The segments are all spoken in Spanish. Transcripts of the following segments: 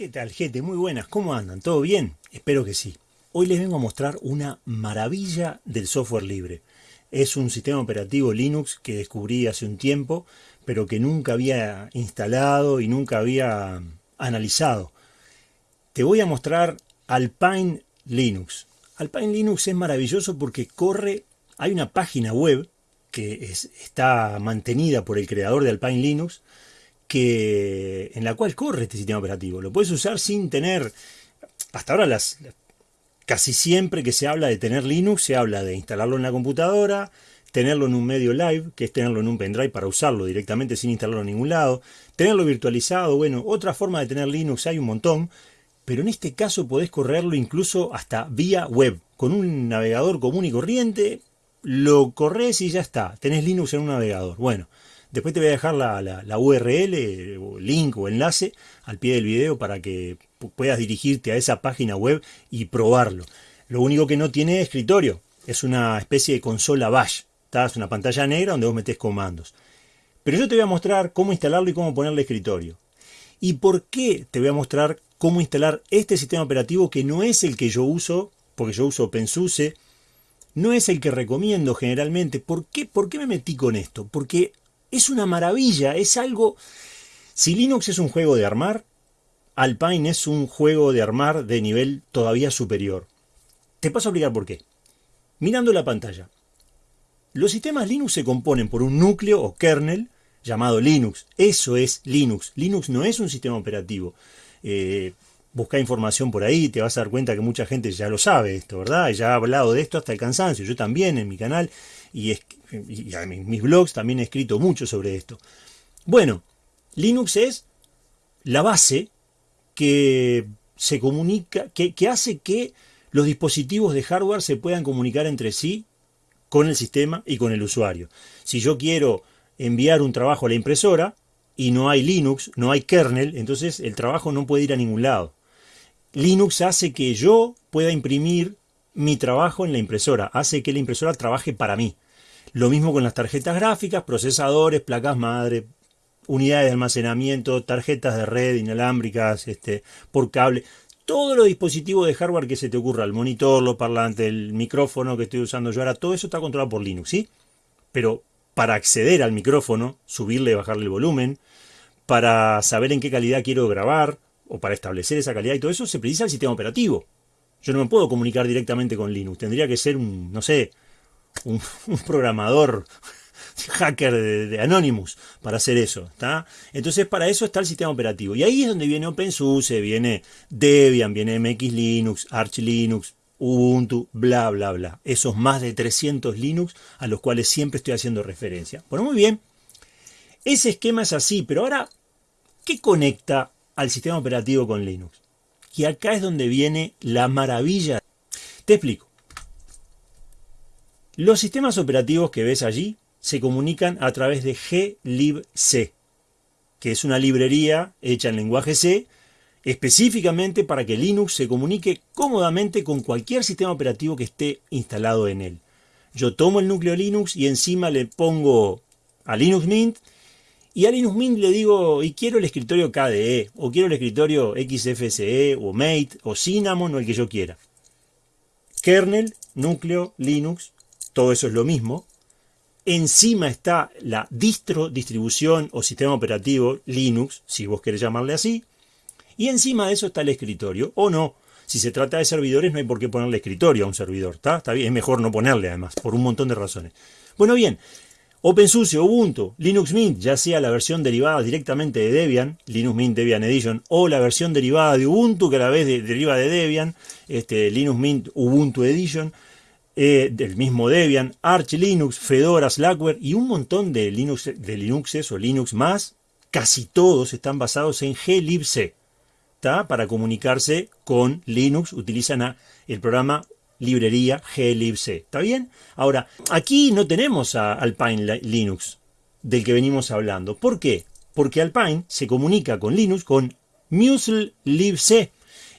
¿Qué tal, gente? Muy buenas. ¿Cómo andan? ¿Todo bien? Espero que sí. Hoy les vengo a mostrar una maravilla del software libre. Es un sistema operativo Linux que descubrí hace un tiempo, pero que nunca había instalado y nunca había analizado. Te voy a mostrar Alpine Linux. Alpine Linux es maravilloso porque corre, hay una página web que está mantenida por el creador de Alpine Linux, que, en la cual corre este sistema operativo. Lo puedes usar sin tener, hasta ahora las, casi siempre que se habla de tener Linux, se habla de instalarlo en la computadora, tenerlo en un medio live, que es tenerlo en un pendrive para usarlo directamente sin instalarlo en ningún lado, tenerlo virtualizado, bueno, otra forma de tener Linux hay un montón, pero en este caso podés correrlo incluso hasta vía web, con un navegador común y corriente, lo corres y ya está, tenés Linux en un navegador. Bueno, Después te voy a dejar la, URL, o link o enlace al pie del video para que puedas dirigirte a esa página web y probarlo. Lo único que no tiene escritorio, es una especie de consola bash. Es una pantalla negra donde vos metés comandos. Pero yo te voy a mostrar cómo instalarlo y cómo ponerle escritorio. ¿Y por qué te voy a mostrar cómo instalar este sistema operativo que no es el que yo uso, porque yo uso OpenSUSE, no es el que recomiendo generalmente. ¿Por qué, ¿Por qué me metí con esto? Porque es una maravilla, es algo... Si Linux es un juego de armar, Alpine es un juego de armar de nivel todavía superior. Te paso a explicar por qué. Mirando la pantalla. Los sistemas Linux se componen por un núcleo o kernel llamado Linux. Eso es Linux. Linux no es un sistema operativo. Eh, busca información por ahí, te vas a dar cuenta que mucha gente ya lo sabe esto, ¿verdad? Ya ha hablado de esto hasta el cansancio. Yo también en mi canal y, en mis blogs también he escrito mucho sobre esto. Bueno, Linux es la base que se comunica, que, que hace que los dispositivos de hardware se puedan comunicar entre sí con el sistema y con el usuario. Si yo quiero enviar un trabajo a la impresora y no hay Linux, no hay kernel, entonces el trabajo no puede ir a ningún lado. Linux hace que yo pueda imprimir mi trabajo en la impresora, hace que la impresora trabaje para mí. Lo mismo con las tarjetas gráficas, procesadores, placas madre, unidades de almacenamiento, tarjetas de red inalámbricas, este, por cable. Todos los dispositivos de hardware que se te ocurra, el monitor, los parlantes, el micrófono que estoy usando yo ahora, todo eso está controlado por Linux, ¿sí? Pero para acceder al micrófono, subirle y bajarle el volumen, para saber en qué calidad quiero grabar, o para establecer esa calidad y todo eso, se precisa el sistema operativo. Yo no me puedo comunicar directamente con Linux. Tendría que ser un, no sé, un, programador hacker de, Anonymous para hacer eso. ¿está? Entonces para eso está el sistema operativo. Y ahí es donde viene OpenSUSE, viene Debian, viene MX Linux, Arch Linux, Ubuntu, bla, bla, bla. Esos más de 300 Linux a los cuales siempre estoy haciendo referencia. Bueno, muy bien. Ese esquema es así, pero ahora, ¿qué conecta al sistema operativo con Linux? Y acá es donde viene la maravilla. Te explico. Los sistemas operativos que ves allí se comunican a través de glibc, que es una librería hecha en lenguaje C, específicamente para que Linux se comunique cómodamente con cualquier sistema operativo que esté instalado en él. Yo tomo el núcleo Linux y encima le pongo a Linux Mint y a Linux Mint le digo, y quiero el escritorio KDE, o quiero el escritorio XFCE, o Mate, o Cinnamon, o el que yo quiera. Kernel, núcleo, Linux, todo eso es lo mismo. Encima está la distro, distribución o sistema operativo Linux, si vos querés llamarle así. Y encima de eso está el escritorio, o no. Si se trata de servidores no hay por qué ponerle escritorio a un servidor, ¿está? Está bien, es mejor no ponerle además, por un montón de razones. Bueno, bien, OpenSUSE, Ubuntu, Linux Mint, ya sea la versión derivada directamente de Debian, Linux Mint Debian Edition, o la versión derivada de Ubuntu, que a la vez deriva de Debian, este, Linux Mint Ubuntu Edition, eh, del mismo Debian, Arch Linux, Fedora, Slackware y un montón de, Linux, de Linuxes o Linux más, casi todos están basados en glibc. Para comunicarse con Linux utilizan el programa librería glibc. ¿Está bien? Ahora, aquí no tenemos a Alpine Linux del que venimos hablando. ¿Por qué? Porque Alpine se comunica con Linux con muslibc.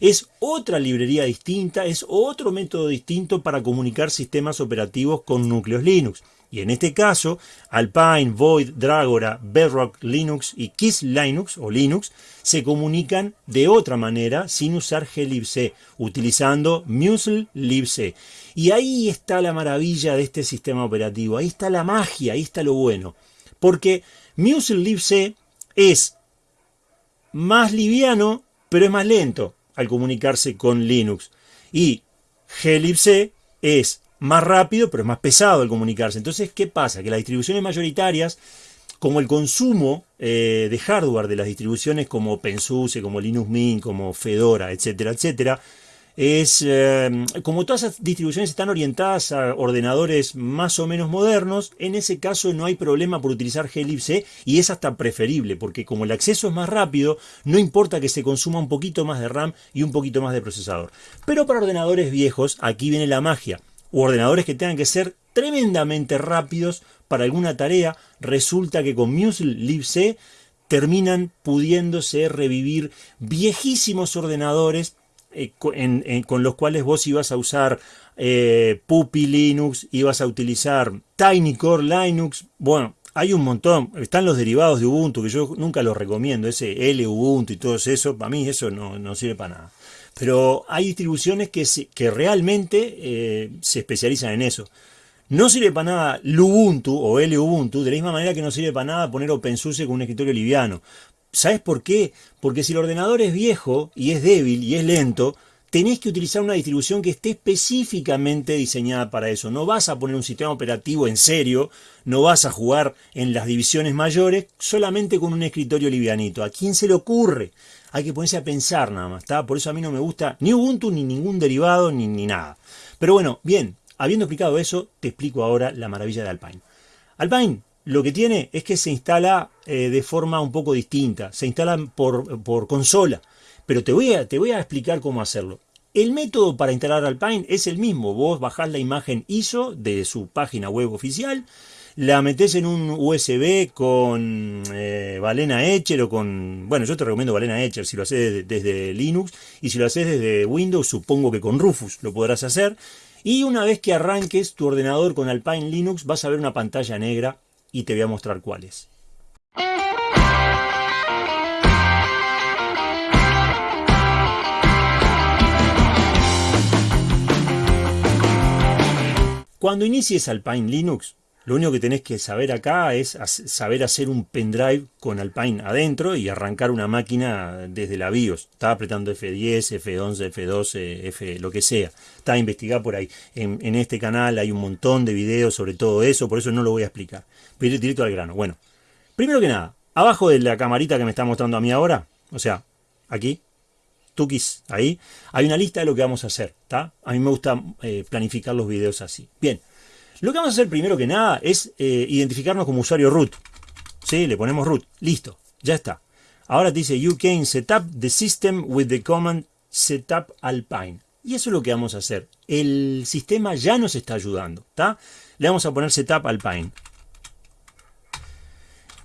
Es otra librería distinta, es otro método distinto para comunicar sistemas operativos con núcleos Linux. Y en este caso, Alpine, Void, Dragora, Bedrock Linux y Kiss Linux o Linux se comunican de otra manera sin usar glibc, utilizando Musl libc. Y ahí está la maravilla de este sistema operativo, ahí está la magia, ahí está lo bueno. Porque Musl libc es más liviano, pero es más lento al comunicarse con Linux. Y glibc es más rápido, pero es más pesado al comunicarse. Entonces, ¿qué pasa? Que las distribuciones mayoritarias, como el consumo eh, de hardware de las distribuciones como OpenSUSE, como Linux Mint, como Fedora, etcétera, etcétera, es eh, como todas esas distribuciones están orientadas a ordenadores más o menos modernos, en ese caso no hay problema por utilizar glibc y es hasta preferible, porque como el acceso es más rápido, no importa que se consuma un poquito más de RAM y un poquito más de procesador. Pero para ordenadores viejos, aquí viene la magia, o ordenadores que tengan que ser tremendamente rápidos para alguna tarea, resulta que con Musl libc terminan pudiéndose revivir viejísimos ordenadores eh, con los cuales vos ibas a usar eh, Puppy Linux, ibas a utilizar Tiny Core Linux, bueno, hay un montón, están los derivados de Ubuntu que yo nunca los recomiendo, ese L Ubuntu y todo eso, para mí eso no, sirve para nada. Pero hay distribuciones que, que realmente eh, se especializan en eso. No sirve para nada Lubuntu o Ubuntu, de la misma manera que no sirve para nada poner OpenSUSE con un escritorio liviano. ¿Sabes por qué? Porque si el ordenador es viejo y es débil y es lento, tenés que utilizar una distribución que esté específicamente diseñada para eso. No vas a poner un sistema operativo en serio, no vas a jugar en las divisiones mayores solamente con un escritorio livianito. ¿A quién se le ocurre? Hay que ponerse a pensar nada más, ¿está? Por eso a mí no me gusta ni Ubuntu, ni ningún derivado, ni, ni nada. Pero bueno, bien, habiendo explicado eso, te explico ahora la maravilla de Alpine. Alpine lo que tiene es que se instala eh, de forma un poco distinta, se instala por, por consola, pero te voy, a, te voy a explicar cómo hacerlo. El método para instalar Alpine es el mismo, vos bajás la imagen ISO de su página web oficial, la metés en un USB con eh, Valena Etcher o con... Bueno, yo te recomiendo Valena Etcher si lo haces desde, Linux y si lo haces desde Windows supongo que con Rufus lo podrás hacer. Y una vez que arranques tu ordenador con Alpine Linux vas a ver una pantalla negra y te voy a mostrar cuáles. Cuando inicies Alpine Linux, lo único que tenés que saber acá es saber hacer un pendrive con Alpine adentro y arrancar una máquina desde la BIOS. Está apretando F10, F11, F12, F lo que sea. Está a investigar por ahí. En, este canal hay un montón de videos sobre todo eso, por eso no lo voy a explicar. Pero directo al grano. Bueno, primero que nada, abajo de la camarita que me está mostrando a mí ahora, o sea, aquí, tukis, ahí, hay una lista de lo que vamos a hacer. ¿está? A mí me gusta eh, planificar los videos así. Bien. Lo que vamos a hacer primero que nada es eh, identificarnos como usuario root. ¿Sí? Le ponemos root. Listo. Ya está. Ahora dice you can setup the system with the command setup alpine. Y eso es lo que vamos a hacer. El sistema ya nos está ayudando. ¿está? Le vamos a poner setup alpine.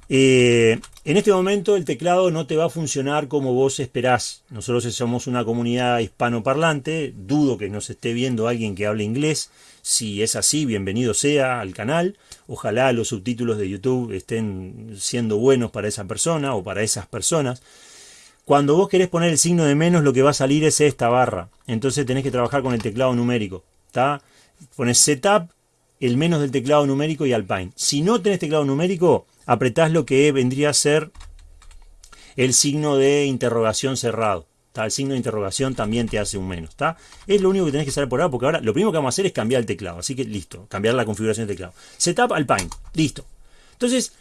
Eh, en este momento el teclado no te va a funcionar como vos esperás. Nosotros somos una comunidad hispanoparlante. Dudo que nos esté viendo alguien que hable inglés. Si es así, bienvenido sea al canal. Ojalá los subtítulos de YouTube estén siendo buenos para esa persona o para esas personas. Cuando vos querés poner el signo de menos, lo que va a salir es esta barra. Entonces tenés que trabajar con el teclado numérico. ¿está? Pones Setup, el menos del teclado numérico y Alpine. Si no tenés teclado numérico, apretás lo que vendría a ser el signo de interrogación cerrado el signo de interrogación también te hace un menos. ¿está? Es lo único que tenés que saber por ahora, porque ahora lo primero que vamos a hacer es cambiar el teclado. Así que listo, cambiar la configuración del teclado. Setup Alpine, listo. Entonces,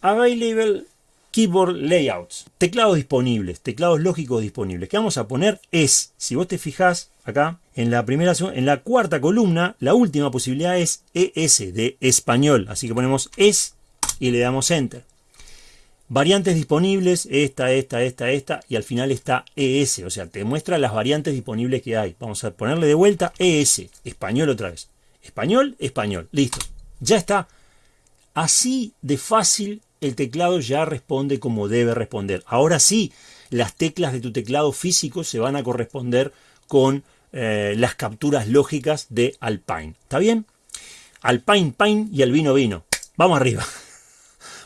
Available Keyboard Layouts. Teclados disponibles, teclados lógicos disponibles. ¿Qué vamos a poner? Es, si vos te fijás acá, en la primera, en la cuarta columna, la última posibilidad es ES de español. Así que ponemos ES y le damos Enter. Variantes disponibles, esta, esta, esta, esta, y al final está ES, o sea, te muestra las variantes disponibles que hay. Vamos a ponerle de vuelta ES, español otra vez. Español, español, listo. Ya está. Así de fácil el teclado ya responde como debe responder. Ahora sí, las teclas de tu teclado físico se van a corresponder con eh, las capturas lógicas de Alpine. ¿Está bien? al Pine y al vino vino. Vamos arriba.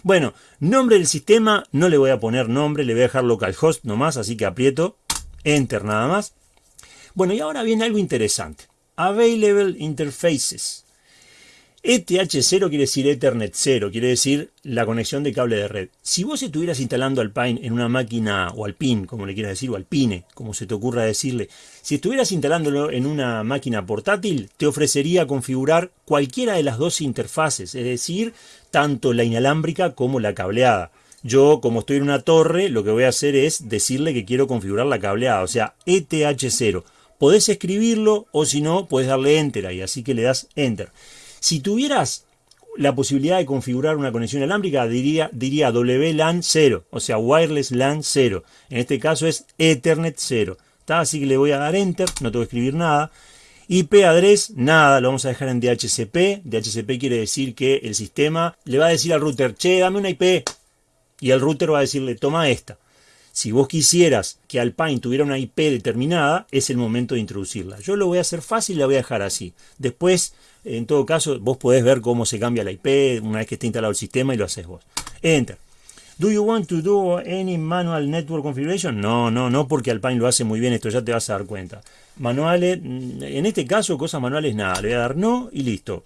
Bueno, nombre del sistema, no le voy a poner nombre, le voy a dejar localhost nomás, así que aprieto Enter nada más. Bueno, y ahora viene algo interesante. Available Interfaces. ETH0 quiere decir Ethernet 0, quiere decir la conexión de cable de red. Si vos estuvieras instalando Alpine en una máquina, o Alpine, como le quieras decir, o Alpine, como se te ocurra decirle, si estuvieras instalándolo en una máquina portátil, te ofrecería configurar cualquiera de las dos interfaces, es decir, tanto la inalámbrica como la cableada. Yo, como estoy en una torre, lo que voy a hacer es decirle que quiero configurar la cableada, o sea, ETH0. Podés escribirlo o si no, puedes darle Enter ahí, así que le das Enter. Si tuvieras la posibilidad de configurar una conexión alámbrica, diría, diría WLAN 0, o sea, Wireless LAN 0. En este caso es Ethernet 0. Así que le voy a dar Enter, no tengo que escribir nada. IP address, nada, lo vamos a dejar en DHCP. DHCP quiere decir que el sistema le va a decir al router, che, dame una IP. Y el router va a decirle, toma esta. Si vos quisieras que Alpine tuviera una IP determinada, es el momento de introducirla. Yo lo voy a hacer fácil y la voy a dejar así. Después en todo caso, vos podés ver cómo se cambia la IP una vez que esté instalado el sistema y lo haces vos. Enter. Do you want to do any manual network configuration? No, no, no porque Alpine lo hace muy bien, esto ya te vas a dar cuenta. Manuales, mm, en este caso, cosas manuales nada, le voy a dar no y listo.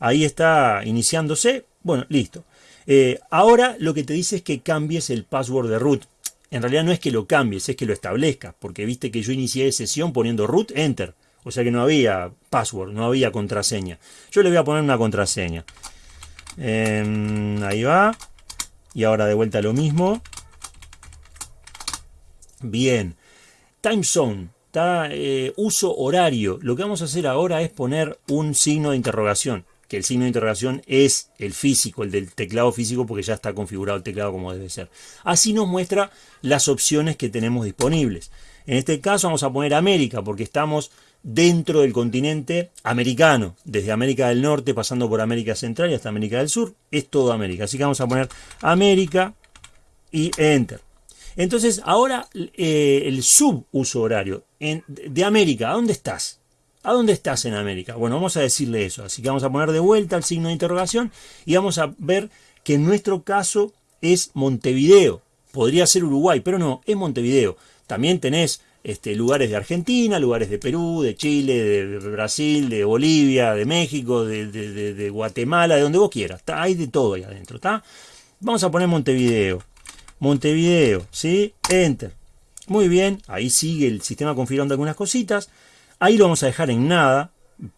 Ahí está iniciándose, bueno, listo. Eh, ahora lo que te dice es que cambies el password de root. En realidad no es que lo cambies, es que lo establezcas, porque viste que yo inicié sesión poniendo root, enter. O sea que no había password, no había contraseña. Yo le voy a poner una contraseña. Em, ahí va. Y ahora de vuelta lo mismo. Bien. Time zone. Está, eh, uso horario. Lo que vamos a hacer ahora es poner un signo de interrogación. Que el signo de interrogación es el físico, el del teclado físico, porque ya está configurado el teclado como debe ser. Así nos muestra las opciones que tenemos disponibles. En este caso vamos a poner América, porque estamos dentro del continente americano, desde América del Norte pasando por América Central y hasta América del Sur, es todo América. Así que vamos a poner América y Enter. Entonces ahora eh, el subuso horario de América, ¿a dónde estás? ¿A dónde estás en América? Bueno, vamos a decirle eso. Así que vamos a poner de vuelta el signo de interrogación y vamos a ver que en nuestro caso es Montevideo. Podría ser Uruguay, pero no, es Montevideo. También tenés este, lugares de Argentina, lugares de Perú, de Chile, de Brasil, de Bolivia, de México, de, Guatemala, de donde vos quieras. Hay de todo ahí adentro. ¿está? Vamos a poner Montevideo. Montevideo, ¿sí? Enter. Muy bien, ahí sigue el sistema configurando algunas cositas. Ahí lo vamos a dejar en nada.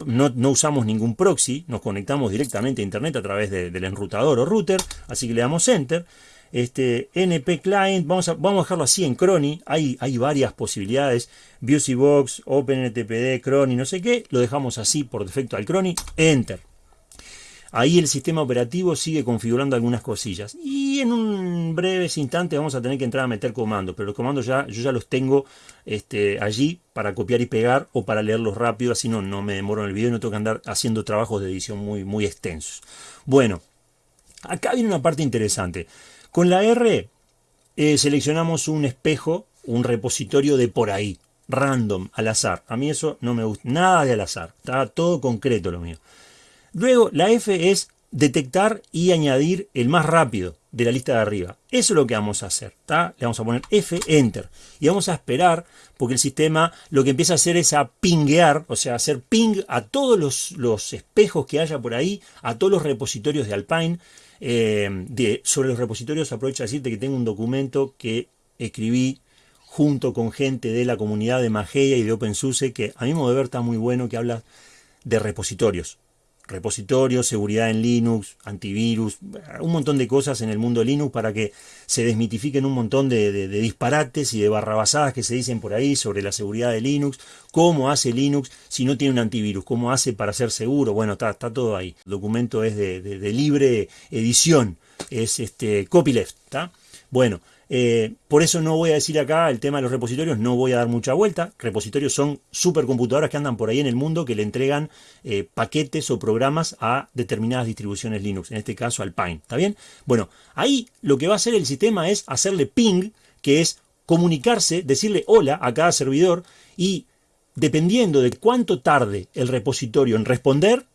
No, usamos ningún proxy, nos conectamos directamente a internet a través del enrutador o router, así que le damos enter. Este, NP Client, vamos a, vamos a dejarlo así en Crony, hay, hay varias posibilidades, Box, OpenNTPD, Crony, no sé qué, lo dejamos así por defecto al Crony, Enter. Ahí el sistema operativo sigue configurando algunas cosillas. Y en un breve instante vamos a tener que entrar a meter comandos. Pero los comandos ya, yo ya los tengo este, allí para copiar y pegar o para leerlos rápido. Así no, no me demoro en el video y no tengo que andar haciendo trabajos de edición muy, muy extensos. Bueno, acá viene una parte interesante. Con la R eh, seleccionamos un espejo, un repositorio de por ahí, random, al azar. A mí eso no me gusta, nada de al azar, está todo concreto lo mío. Luego la F es detectar y añadir el más rápido de la lista de arriba. Eso es lo que vamos a hacer. Le vamos a poner F, Enter. Y vamos a esperar porque el sistema lo que empieza a hacer es a pinguear, o sea, hacer ping a todos los, los espejos que haya por ahí, a todos los repositorios de Alpine, eh, sobre los repositorios aprovecho a decirte que tengo un documento que escribí junto con gente de la comunidad de Mageia y de OpenSUSE que a mi modo de ver está muy bueno que habla de repositorios repositorios, seguridad en Linux, antivirus, un montón de cosas en el mundo de Linux para que se desmitifiquen un montón de, disparates y de barrabasadas que se dicen por ahí sobre la seguridad de Linux, cómo hace Linux si no tiene un antivirus, cómo hace para ser seguro, bueno, está, todo ahí. El documento es de, de libre edición, es este copyleft, ¿está? Bueno, eh, por eso no voy a decir acá el tema de los repositorios, no voy a dar mucha vuelta. Repositorios son supercomputadoras que andan por ahí en el mundo que le entregan eh, paquetes o programas a determinadas distribuciones Linux, en este caso Alpine. ¿Está bien? Bueno, ahí lo que va a hacer el sistema es hacerle ping, que es comunicarse, decirle hola a cada servidor y dependiendo de cuánto tarde el repositorio en responder,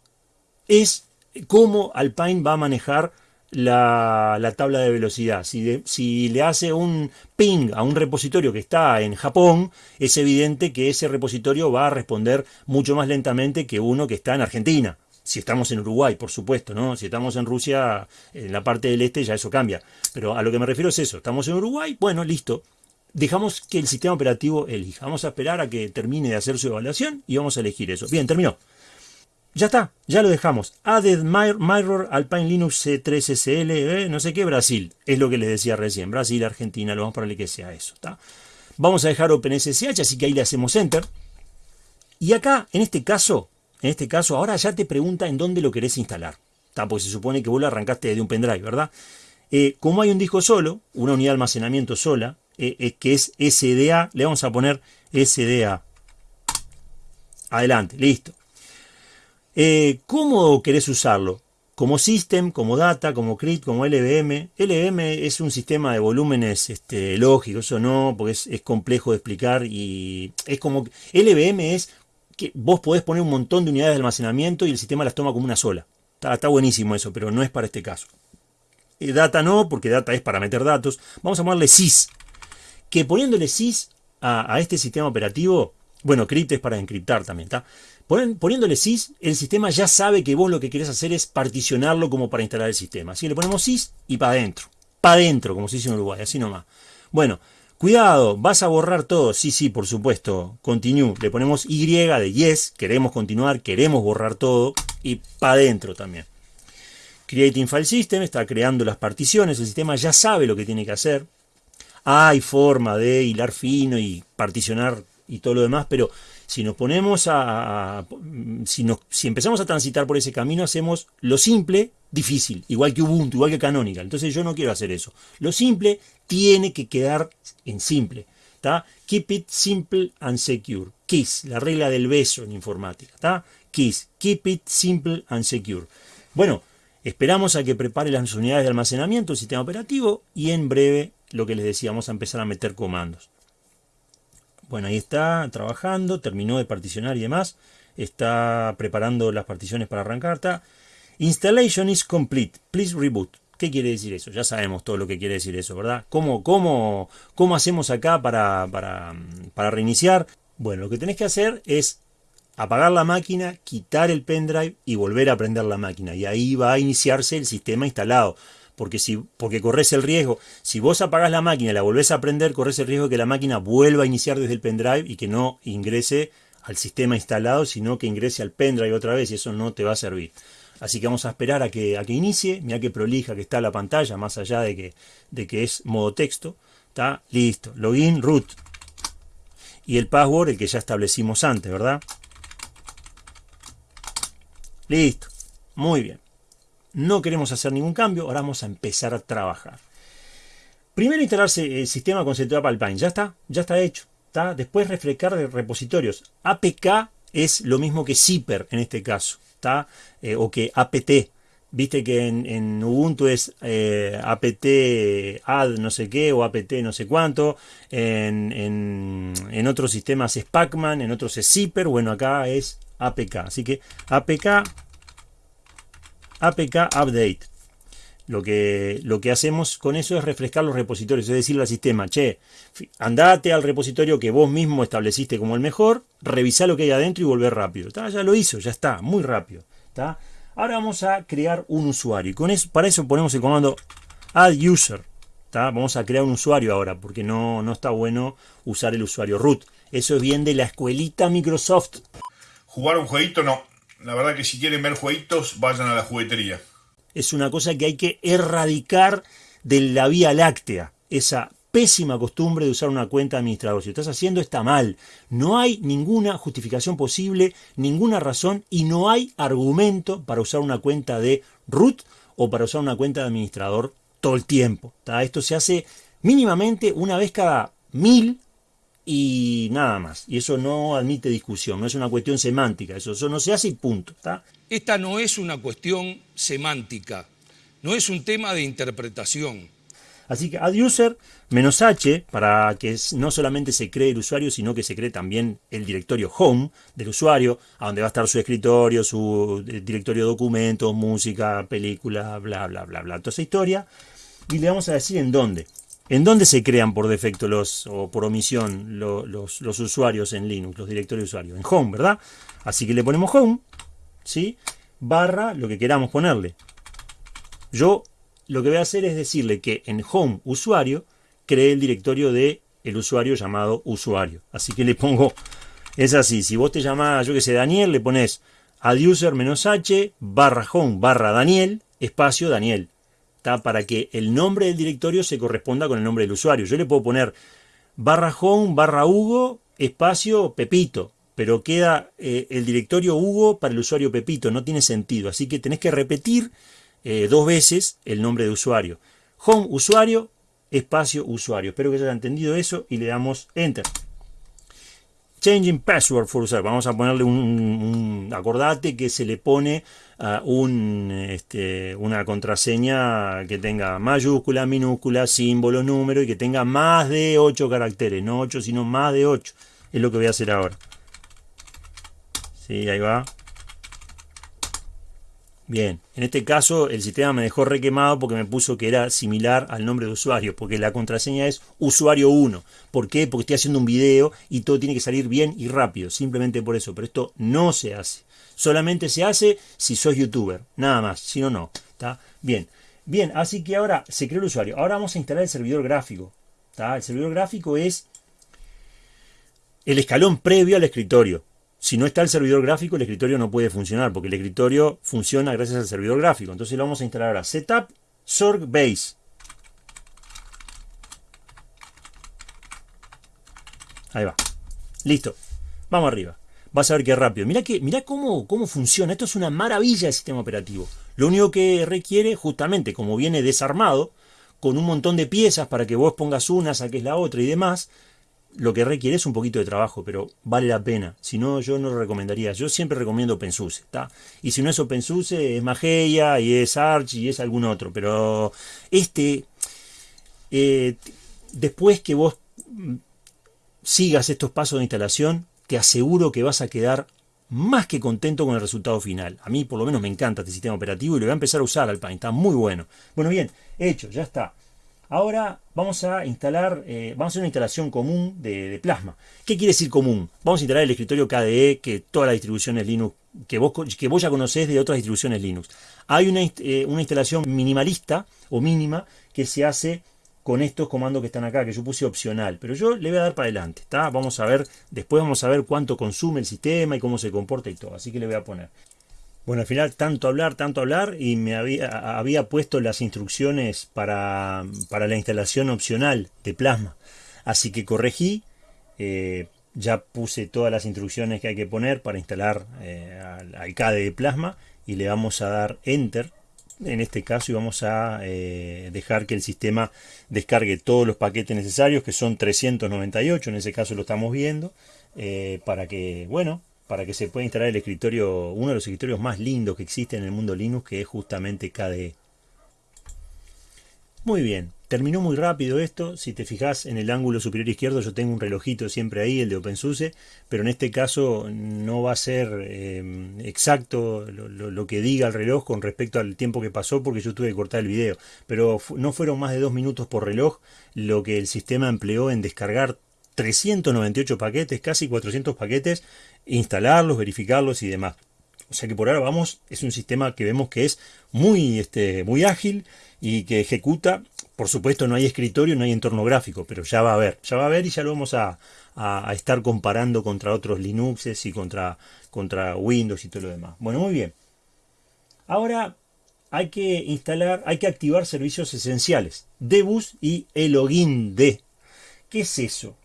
es cómo Alpine va a manejar la, tabla de velocidad. Si, si, le hace un ping a un repositorio que está en Japón, es evidente que ese repositorio va a responder mucho más lentamente que uno que está en Argentina. Si estamos en Uruguay, por supuesto, ¿no? Si estamos en Rusia, en la parte del este, ya eso cambia. Pero a lo que me refiero es eso. Estamos en Uruguay, bueno, listo. Dejamos que el sistema operativo elija. Vamos a esperar a que termine de hacer su evaluación y vamos a elegir eso. Bien, terminó. Ya está, ya lo dejamos. Added Mirror Alpine Linux C3SL, eh, no sé qué, Brasil. Es lo que les decía recién. Brasil, Argentina, lo vamos a ponerle que sea eso. Vamos a dejar OpenSSH, así que ahí le hacemos Enter. Y acá, en este caso, en este caso, ahora ya te pregunta en dónde lo querés instalar. ¿está? Porque se supone que vos lo arrancaste de un pendrive, ¿verdad? Eh, como hay un disco solo, una unidad de almacenamiento sola, eh, que es SDA, le vamos a poner SDA. Adelante, listo. Eh, ¿Cómo querés usarlo? Como system, como data, como CRIT, como LVM. LVM es un sistema de volúmenes este, lógicos, eso no, porque es, complejo de explicar y es como... LVM es que vos podés poner un montón de unidades de almacenamiento y el sistema las toma como una sola. Está, buenísimo eso, pero no es para este caso. Eh, data no, porque data es para meter datos. Vamos a llamarle sys. Que poniéndole sys a, a este sistema operativo, bueno, crypt es para encriptar también, ¿está? Poniéndole sys, el sistema ya sabe que vos lo que querés hacer es particionarlo como para instalar el sistema. Así que le ponemos sys y para adentro. Para adentro, como se dice en Uruguay, así nomás. Bueno, cuidado, vas a borrar todo. Sí, sí, por supuesto. Continue. Le ponemos Y de yes, queremos continuar, queremos borrar todo. Y para adentro también. Creating File System está creando las particiones. El sistema ya sabe lo que tiene que hacer. Hay forma de hilar fino y particionar y todo lo demás, pero si nos ponemos a, si, empezamos a transitar por ese camino, hacemos lo simple difícil, igual que Ubuntu, igual que Canonical. Entonces yo no quiero hacer eso. Lo simple tiene que quedar en simple. Keep it simple and secure. KISS, la regla del beso en informática. ¿tá? KISS, keep it simple and secure. Bueno, esperamos a que prepare las unidades de almacenamiento, sistema operativo, y en breve, lo que les decíamos, a empezar a meter comandos. Bueno, ahí está trabajando, terminó de particionar y demás. Está preparando las particiones para arrancar. Installation is complete. Please reboot. ¿Qué quiere decir eso? Ya sabemos todo lo que quiere decir eso, ¿verdad? ¿Cómo, cómo, cómo hacemos acá para, para, para reiniciar? Bueno, lo que tenés que hacer es apagar la máquina, quitar el pendrive y volver a prender la máquina. Y ahí va a iniciarse el sistema instalado porque, si, porque corres el riesgo, si vos apagás la máquina y la volvés a prender, corres el riesgo de que la máquina vuelva a iniciar desde el pendrive y que no ingrese al sistema instalado, sino que ingrese al pendrive otra vez y eso no te va a servir. Así que vamos a esperar a que, a que inicie, mira qué prolija que está la pantalla, más allá de que, de que es modo texto. Está listo, login, root. Y el password, el que ya establecimos antes, ¿verdad? Listo, muy bien no queremos hacer ningún cambio, ahora vamos a empezar a trabajar. Primero instalarse el sistema con Setup Alpine, ya está, ya está hecho. Después refrescar de repositorios. APK es lo mismo que Zipper en este caso, ¿está? Eh, o que APT. Viste que en, Ubuntu es eh, apt add no sé qué o apt no sé cuánto. En, en, en otros sistemas es Pacman, en otros es Zipper. Bueno, acá es APK. Así que APK APK Update. Lo que, lo que hacemos con eso es refrescar los repositorios, es decirle al sistema, che, andate al repositorio que vos mismo estableciste como el mejor, revisá lo que hay adentro y volver rápido. Ya lo hizo, ya está, muy rápido. Ahora vamos a crear un usuario. Con eso, para eso ponemos el comando add user. Vamos a crear un usuario ahora, porque no, no está bueno usar el usuario root. Eso es bien de la escuelita Microsoft. Jugar un jueguito no. La verdad que si quieren ver jueguitos, vayan a la juguetería. Es una cosa que hay que erradicar de la Vía Láctea. Esa pésima costumbre de usar una cuenta de administrador. Si estás haciendo está mal. No hay ninguna justificación posible, ninguna razón y no hay argumento para usar una cuenta de root o para usar una cuenta de administrador todo el tiempo. Esto se hace mínimamente una vez cada mil y nada más. Y eso no admite discusión, no es una cuestión semántica, eso, no se hace y punto. Esta no es una cuestión semántica, no es un tema de interpretación. Así que add user menos h para que no solamente se cree el usuario, sino que se cree también el directorio home del usuario, a donde va a estar su escritorio, su eh, directorio de documentos, música, película, bla, bla, bla, bla, toda esa historia. Y le vamos a decir en dónde. ¿En dónde se crean por defecto los, o por omisión los, los, usuarios en Linux, los directorios de usuario? En Home, ¿verdad? Así que le ponemos Home, ¿sí? Barra lo que queramos ponerle. Yo lo que voy a hacer es decirle que en Home usuario cree el directorio de el usuario llamado usuario. Así que le pongo, es así, si vos te llamás, yo que sé, Daniel, le pones adducer menos h barra home barra Daniel, espacio Daniel para que el nombre del directorio se corresponda con el nombre del usuario. Yo le puedo poner barra home, barra Hugo, espacio Pepito, pero queda eh, el directorio Hugo para el usuario Pepito, no tiene sentido. Así que tenés que repetir eh, dos veces el nombre de usuario. Home usuario, espacio usuario. Espero que haya entendido eso y le damos Enter. Changing password for user. Vamos a ponerle un, acordate que se le pone un, este, una contraseña que tenga mayúscula, minúscula, símbolo, número y que tenga más de 8 caracteres. No 8, sino más de 8. Es lo que voy a hacer ahora. Sí, ahí va. Bien, en este caso el sistema me dejó requemado porque me puso que era similar al nombre de usuario, porque la contraseña es usuario 1. ¿Por qué? Porque estoy haciendo un video y todo tiene que salir bien y rápido, simplemente por eso. Pero esto no se hace. Solamente se hace si sos youtuber, nada más, si no, no. ¿Está? Bien, bien, así que ahora se creó el usuario. Ahora vamos a instalar el servidor gráfico. ¿está? El servidor gráfico es el escalón previo al escritorio. Si no está el servidor gráfico, el escritorio no puede funcionar, porque el escritorio funciona gracias al servidor gráfico. Entonces lo vamos a instalar ahora. Setup Sorg Base. Ahí va. Listo. Vamos arriba. Vas a ver qué rápido. Mira, que, cómo, cómo funciona. Esto es una maravilla de sistema operativo. Lo único que requiere, justamente como viene desarmado, con un montón de piezas para que vos pongas una, saques la otra y demás, lo que requiere es un poquito de trabajo, pero vale la pena. Si no, yo no lo recomendaría. Yo siempre recomiendo OpenSUSE, ¿está? Y si no es OpenSUSE, es Mageia y es Arch y es algún otro. Pero este, eh, después que vos sigas estos pasos de instalación, te aseguro que vas a quedar más que contento con el resultado final. A mí por lo menos me encanta este sistema operativo y lo voy a empezar a usar al Está muy bueno. Bueno, bien, hecho, ya está. Ahora vamos a instalar, eh, vamos a hacer una instalación común de, Plasma. ¿Qué quiere decir común? Vamos a instalar el escritorio KDE, que todas las distribuciones Linux, que vos, que vos ya conocés de otras distribuciones Linux. Hay una, eh, una instalación minimalista o mínima que se hace con estos comandos que están acá, que yo puse opcional, pero yo le voy a dar para adelante, ¿está? Vamos a ver, después vamos a ver cuánto consume el sistema y cómo se comporta y todo, así que le voy a poner bueno, al final tanto hablar, tanto hablar y me había, había puesto las instrucciones para, la instalación opcional de Plasma. Así que corregí, eh, ya puse todas las instrucciones que hay que poner para instalar eh, al, CADE de Plasma y le vamos a dar Enter en este caso y vamos a eh, dejar que el sistema descargue todos los paquetes necesarios que son 398 en ese caso lo estamos viendo para que bueno para que se pueda instalar el escritorio, uno de los escritorios más lindos que existe en el mundo Linux, que es justamente KDE. Muy bien, terminó muy rápido esto, si te fijas en el ángulo superior izquierdo yo tengo un relojito siempre ahí, el de OpenSUSE, pero en este caso no va a ser em, exacto lo, que diga el reloj con respecto al tiempo que pasó porque yo tuve que cortar el video, pero no fueron más de dos minutos por reloj lo que el sistema empleó en descargar 398 paquetes, casi 400 paquetes, instalarlos, verificarlos y demás. O sea que por ahora vamos, es un sistema que vemos que es muy, este, muy ágil y que ejecuta, por supuesto no hay escritorio, no hay entorno gráfico, pero ya va a haber, ya va a haber y ya lo vamos a, estar comparando contra otros Linuxes y contra, contra Windows y todo lo demás. Bueno, muy bien. Ahora hay que instalar, hay que activar servicios esenciales, Debus y el login de. ¿Qué es eso?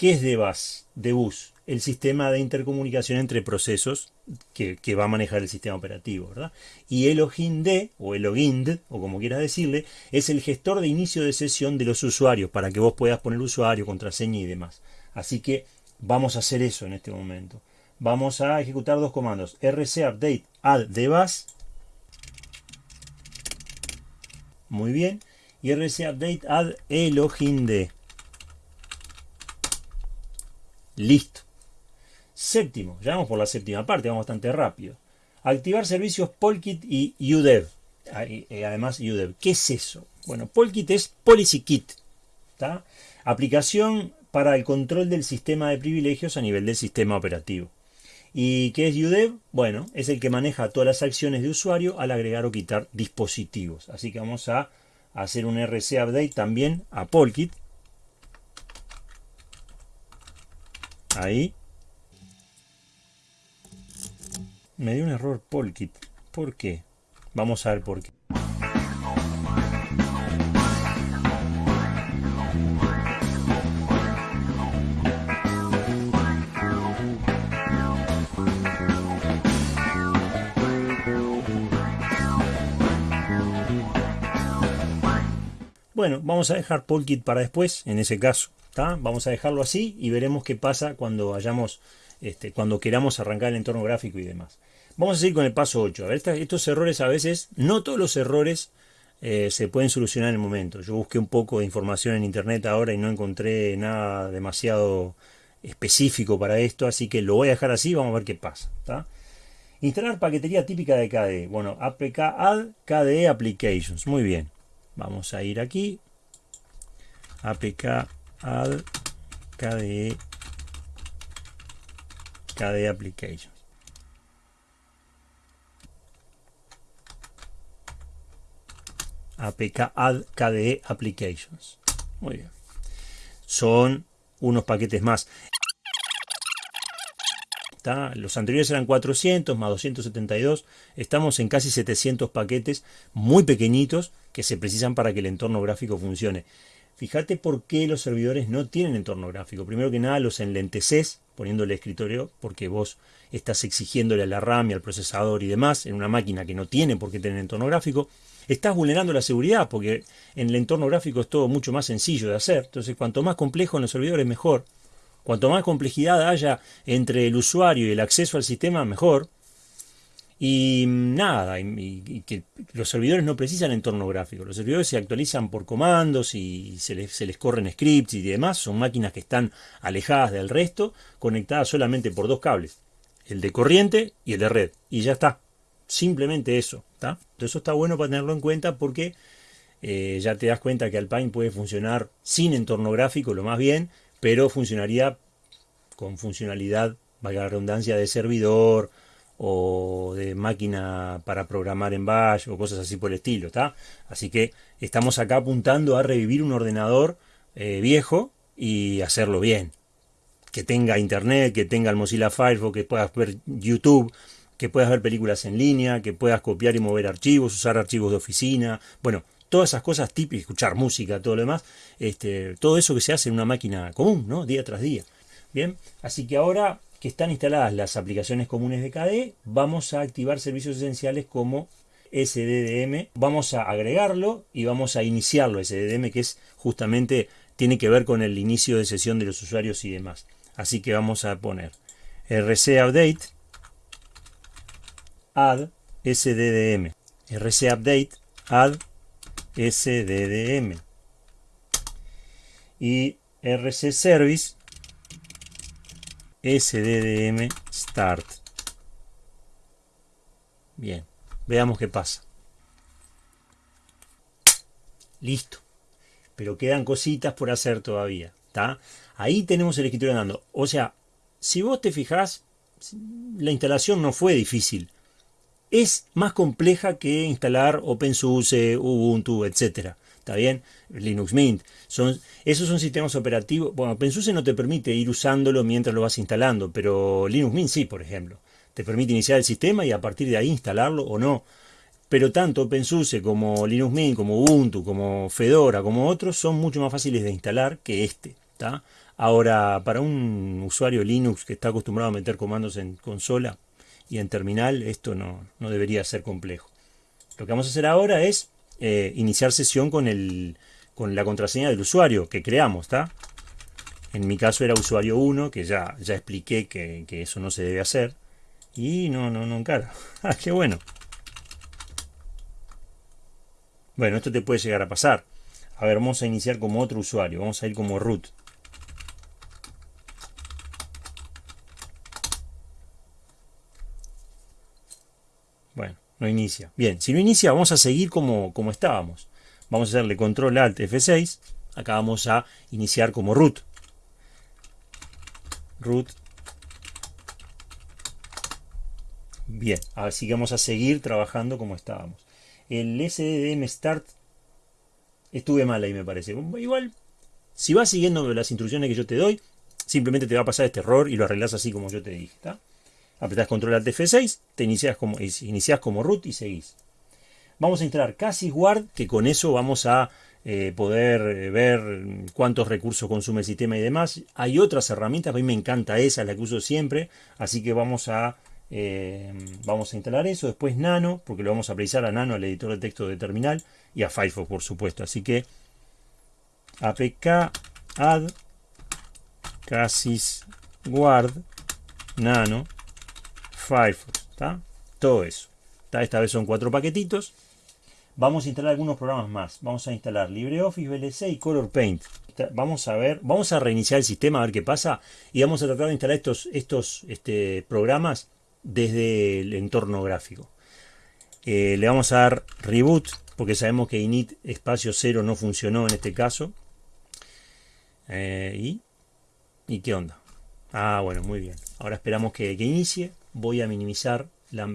¿Qué es DBus? DBus, el sistema de intercomunicación entre procesos que, va a manejar el sistema operativo, ¿verdad? Y el o el o como quieras decirle, es el gestor de inicio de sesión de los usuarios, para que vos puedas poner usuario, contraseña y demás. Así que vamos a hacer eso en este momento. Vamos a ejecutar dos comandos, rcupdate add dbus. Muy bien. y rc update add d. Listo. Séptimo, ya vamos por la séptima parte, vamos bastante rápido. Activar servicios Polkit y UDEV. Eh, además, UDEV. ¿Qué es eso? Bueno, Polkit es Policy Kit. Aplicación para el control del sistema de privilegios a nivel del sistema operativo. ¿Y qué es UDEV? Bueno, es el que maneja todas las acciones de usuario al agregar o quitar dispositivos. Así que vamos a hacer un RC update también a Polkit. Ahí. Me dio un error Polkit. ¿Por qué? Vamos a ver por qué. Bueno, vamos a dejar Polkit para después, en ese caso. Vamos a dejarlo así y veremos qué pasa cuando hayamos, este, cuando queramos arrancar el entorno gráfico y demás. Vamos a seguir con el paso 8. A ver, estos errores a veces, no todos los errores eh, se pueden solucionar en el momento. Yo busqué un poco de información en internet ahora y no encontré nada demasiado específico para esto, así que lo voy a dejar así, vamos a ver qué pasa. Instalar paquetería típica de KDE. Bueno, APK add KDE applications. Muy bien. Vamos a ir aquí. APK add KDE KDE applications. APK add KDE applications. Muy bien. Son unos paquetes más. Los anteriores eran 400 más 272. Estamos en casi 700 paquetes muy pequeñitos que se precisan para que el entorno gráfico funcione. Fíjate por qué los servidores no tienen entorno gráfico. Primero que nada los enlenteces poniéndole escritorio porque vos estás exigiéndole a la RAM y al procesador y demás en una máquina que no tiene por qué tener entorno gráfico. Estás vulnerando la seguridad porque en el entorno gráfico es todo mucho más sencillo de hacer. Entonces cuanto más complejo en los servidores mejor. Cuanto más complejidad haya entre el usuario y el acceso al sistema, mejor. Y nada, y, que los servidores no precisan entorno gráfico. Los servidores se actualizan por comandos y se les, se les, corren scripts y demás. Son máquinas que están alejadas del resto, conectadas solamente por dos cables. El de corriente y el de red. Y ya está. Simplemente eso. Entonces eso está bueno para tenerlo en cuenta porque eh, ya te das cuenta que Alpine puede funcionar sin entorno gráfico, lo más bien, pero funcionaría con funcionalidad, valga la redundancia, de servidor o de máquina para programar en bash o cosas así por el estilo, ¿está? Así que estamos acá apuntando a revivir un ordenador eh, viejo y hacerlo bien. Que tenga internet, que tenga el Mozilla Firefox, que puedas ver YouTube, que puedas ver películas en línea, que puedas copiar y mover archivos, usar archivos de oficina, bueno, todas esas cosas típicas, escuchar música, todo lo demás, este, todo eso que se hace en una máquina común, ¿no? Día tras día. Bien, así que ahora que están instaladas las aplicaciones comunes de KDE, vamos a activar servicios esenciales como SDDM. Vamos a agregarlo y vamos a iniciarlo, SDDM, que es justamente, tiene que ver con el inicio de sesión de los usuarios y demás. Así que vamos a poner RC Update, add SDDM. RC Update, add SDDM. Y RC Service SDDM Start. Bien, veamos qué pasa. Listo. Pero quedan cositas por hacer todavía. ¿está? Ahí tenemos el escritorio andando. O sea, si vos te fijás, la instalación no fue difícil es más compleja que instalar OpenSUSE, Ubuntu, etc. ¿Está bien? Linux Mint. Son, esos son sistemas operativos. Bueno, OpenSUSE no te permite ir usándolo mientras lo vas instalando, pero Linux Mint sí, por ejemplo. Te permite iniciar el sistema y a partir de ahí instalarlo o no. Pero tanto OpenSUSE como Linux Mint, como Ubuntu, como Fedora, como otros, son mucho más fáciles de instalar que este. Ahora, para un usuario Linux que está acostumbrado a meter comandos en consola, y en terminal esto no, debería ser complejo. Lo que vamos a hacer ahora es eh, iniciar sesión con, el, con la contraseña del usuario que creamos. En mi caso era usuario 1, que ya, ya expliqué que, eso no se debe hacer. Y no, no, no encara. ¡Ah, qué bueno! Bueno, esto te puede llegar a pasar. A ver, vamos a iniciar como otro usuario. Vamos a ir como root. Bueno, no inicia. Bien, si no inicia, vamos a seguir como, como estábamos. Vamos a hacerle control alt F6. Acá vamos a iniciar como root. Root. Bien, así que vamos a seguir trabajando como estábamos. El SDDM Start estuve mal ahí me parece. Igual, si vas siguiendo las instrucciones que yo te doy, simplemente te va a pasar este error y lo arreglas así como yo te dije. Apretás control alt F6, te inicias como, inicias como root y seguís. Vamos a instalar Casis Guard, que con eso vamos a eh, poder eh, ver cuántos recursos consume el sistema y demás. Hay otras herramientas, a mí me encanta esa, la que uso siempre, así que vamos a, eh, vamos a instalar eso. Después Nano, porque lo vamos a precisar a Nano, al editor de texto de terminal, y a Firefox, por supuesto. Así que apk add Casis Guard Nano Firefox, ¿está? Todo eso. Esta vez son cuatro paquetitos. Vamos a instalar algunos programas más. Vamos a instalar LibreOffice, VLC y Color Paint. Vamos a ver, vamos a reiniciar el sistema a ver qué pasa y vamos a tratar de instalar estos, estos este, programas desde el entorno gráfico. Eh, le vamos a dar reboot porque sabemos que init espacio 0 no funcionó en este caso. Eh, ¿y? ¿Y qué onda? Ah, bueno, muy bien. Ahora esperamos que, inicie. Voy a minimizar la,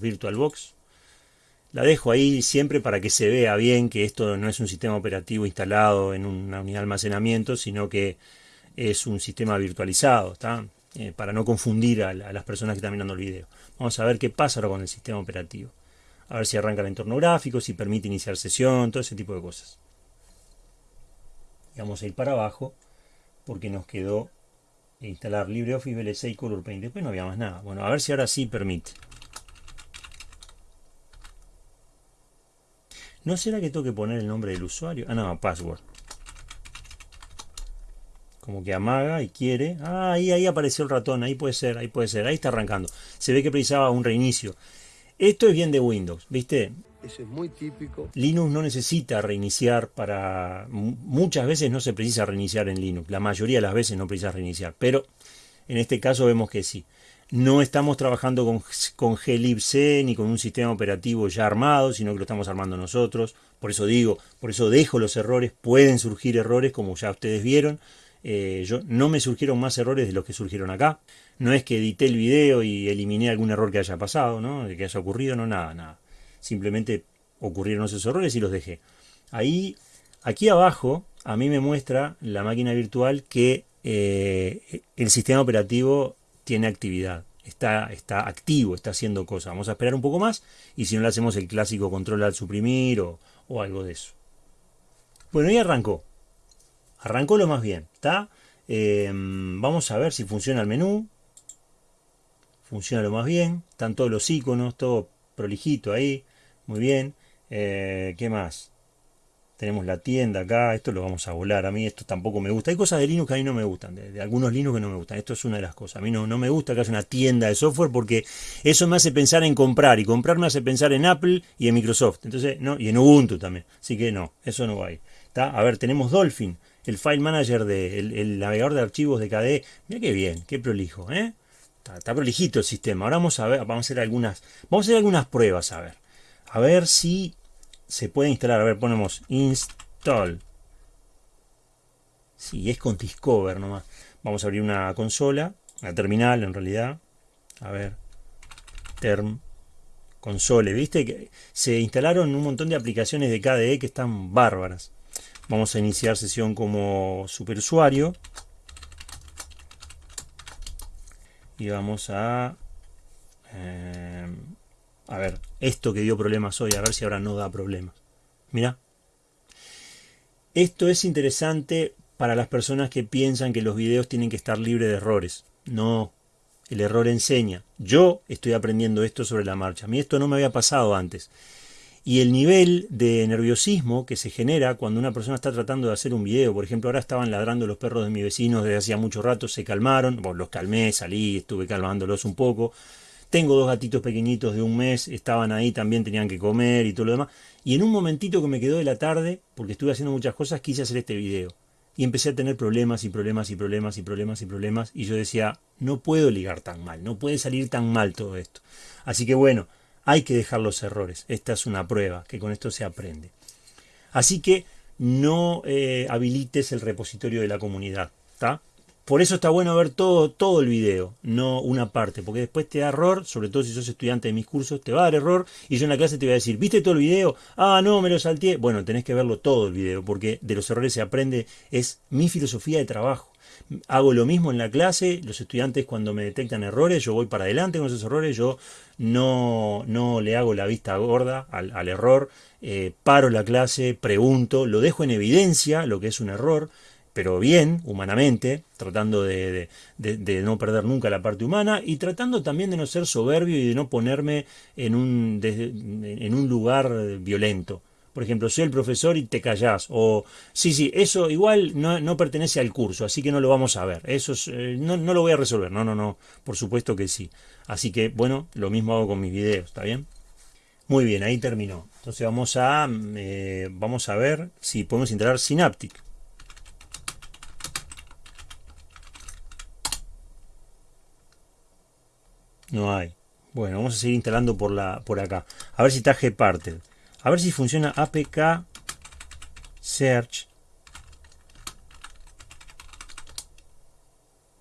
VirtualBox la dejo ahí siempre para que se vea bien que esto no es un sistema operativo instalado en una unidad de almacenamiento, sino que es un sistema virtualizado, ¿está? Eh, para no confundir a, las personas que están mirando el video. Vamos a ver qué pasa ahora con el sistema operativo. A ver si arranca el entorno gráfico, si permite iniciar sesión, todo ese tipo de cosas. Vamos a ir para abajo porque nos quedó instalar LibreOffice, VLC y Color Paint. Después no había más nada. Bueno, a ver si ahora sí permite. ¿No será que tengo que poner el nombre del usuario? Ah, no, password. Como que amaga y quiere. Ah, ahí apareció el ratón. Ahí puede ser, ahí puede ser. Ahí está arrancando. Se ve que precisaba un reinicio. Esto es bien de Windows, ¿viste? Eso es muy típico. Linux no necesita reiniciar para... Muchas veces no se precisa reiniciar en Linux. La mayoría de las veces no precisa reiniciar. Pero en este caso vemos que sí. No estamos trabajando con, con glibc ni con un sistema operativo ya armado, sino que lo estamos armando nosotros. Por eso digo, por eso dejo los errores. Pueden surgir errores, como ya ustedes vieron. Eh, yo, no me surgieron más errores de los que surgieron acá. No es que edité el video y eliminé algún error que haya pasado, ¿no? que haya ocurrido, no, nada, nada. Simplemente ocurrieron esos errores y los dejé. Ahí, aquí abajo, a mí me muestra la máquina virtual que eh, el sistema operativo tiene actividad, está, está activo, está haciendo cosas. Vamos a esperar un poco más y si no le hacemos el clásico control al suprimir o, algo de eso. Bueno, y arrancó. Arrancó lo más bien, ¿está? Em, vamos a ver si funciona el menú. Funciona lo más bien. Están todos los iconos, todo prolijito ahí. Muy bien. Eh, ¿Qué más? Tenemos la tienda acá, esto lo vamos a volar. A mí esto tampoco me gusta. Hay cosas de Linux que a mí no me gustan, de, algunos Linux que no me gustan. Esto es una de las cosas. A mí no, no me gusta que haya una tienda de software porque eso me hace pensar en comprar y comprar me hace pensar en Apple y en Microsoft. Entonces, no, y en Ubuntu también. Así que no, eso no va ahí. A ver, tenemos Dolphin, el file manager, de, el, navegador de archivos de KDE. Mira qué bien, qué prolijo, ¿eh? Está, está, prolijito el sistema. Ahora vamos a ver, vamos a hacer algunas, vamos a hacer algunas pruebas, a ver. A ver si se puede instalar. A ver, ponemos install. Si es con Discover nomás. Vamos a abrir una consola, una terminal en realidad. A ver, term console. ¿Viste? que Se instalaron un montón de aplicaciones de KDE que están bárbaras. Vamos a iniciar sesión como superusuario. Y vamos a... Eh, a ver, esto que dio problemas hoy, a ver si ahora no da problemas. Mira. Esto es interesante para las personas que piensan que los videos tienen que estar libres de errores. No, el error enseña. Yo estoy aprendiendo esto sobre la marcha. A mí esto no me había pasado antes. Y el nivel de nerviosismo que se genera cuando una persona está tratando de hacer un video, por ejemplo, ahora estaban ladrando los perros de mi vecino desde hacía mucho rato, se calmaron, bueno, los calmé, salí, estuve calmándolos un poco, Tengo dos gatitos pequeñitos de un mes, estaban ahí, también tenían que comer y todo lo demás. Y en un momentito que me quedó de la tarde, porque estuve haciendo muchas cosas, quise hacer este video. Y empecé a tener problemas y problemas y problemas y problemas y problemas. Y yo decía, no puedo ligar tan mal, no puede salir tan mal todo esto. Así que bueno, hay que dejar los errores. Esta es una prueba, que con esto se aprende. Así que no eh, habilites el repositorio de la comunidad. ¿está? Por eso está bueno ver todo, todo el video, no una parte, porque después te da error, sobre todo si sos estudiante de mis cursos, te va a dar error y yo en la clase te voy a decir, ¿viste todo el video? Ah, no, me lo salteé. Bueno, tenés que verlo todo el video, porque de los errores se aprende, es mi filosofía de trabajo. Hago lo mismo en la clase, los estudiantes cuando me detectan errores, yo voy para adelante con esos errores, yo no, no le hago la vista gorda al, error, eh, paro la clase, pregunto, lo dejo en evidencia, lo que es un error, pero bien, humanamente, tratando de, no perder nunca la parte humana y tratando también de no ser soberbio y de no ponerme en un, un lugar violento. Por ejemplo, soy el profesor y te callás. O, sí, sí, eso igual no, pertenece al curso, así que no lo vamos a ver. Eso eh, no, lo voy a resolver. No, no, no, por supuesto que sí. Así que, bueno, lo mismo hago con mis videos, ¿está bien? Muy bien, ahí terminó. Entonces vamos a, eh, vamos a ver si podemos instalar Synaptic. No hay. Bueno, vamos a seguir instalando por, la, por acá. A ver si está gparted. A ver si funciona apk search.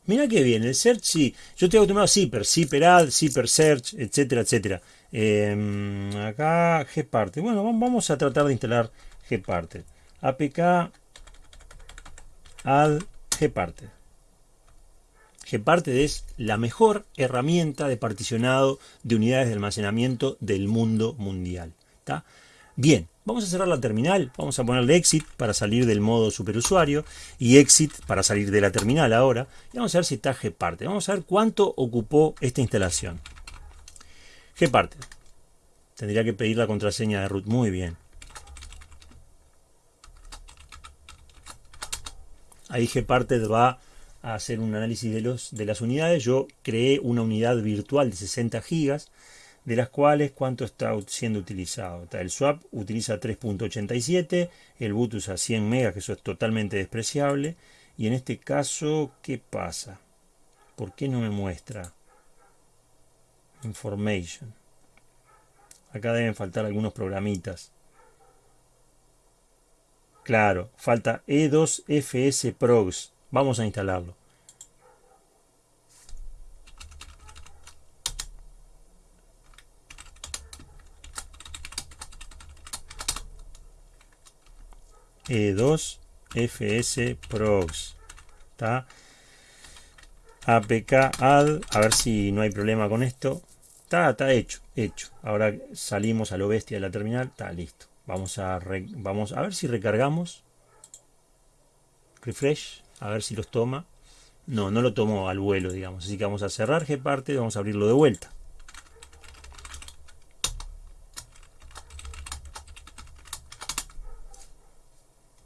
Mira qué bien, el search sí. Yo tengo tomado zipper, zipper add, zipper search, etcétera, etcétera. Eh, acá gparted. Bueno, vamos a tratar de instalar gparted. apk add gparted. Gparted es la mejor herramienta de particionado de unidades de almacenamiento del mundo mundial. Bien, vamos a cerrar la terminal, vamos a ponerle exit para salir del modo superusuario y exit para salir de la terminal ahora. Y vamos a ver si está Gparted. Vamos a ver cuánto ocupó esta instalación. Gparted. Tendría que pedir la contraseña de root. Muy bien. Ahí Gparted va a hacer un análisis de, los, de las unidades, yo creé una unidad virtual de 60 gigas, de las cuales cuánto está siendo utilizado. El swap utiliza 3.87, el boot usa 100 megas, que eso es totalmente despreciable. Y en este caso, ¿qué pasa? ¿Por qué no me muestra? Information. Acá deben faltar algunos programitas. Claro, falta E2FS Progs. Vamos a instalarlo. E2 FS Prox. ¿Está? APK add. A ver si no hay problema con esto. Está, está hecho, hecho. Ahora salimos a lo bestia de la terminal. Está listo. Vamos a, vamos a ver si recargamos. Refresh a ver si los toma. No, no lo tomó al vuelo, digamos. Así que vamos a cerrar Gparte y vamos a abrirlo de vuelta.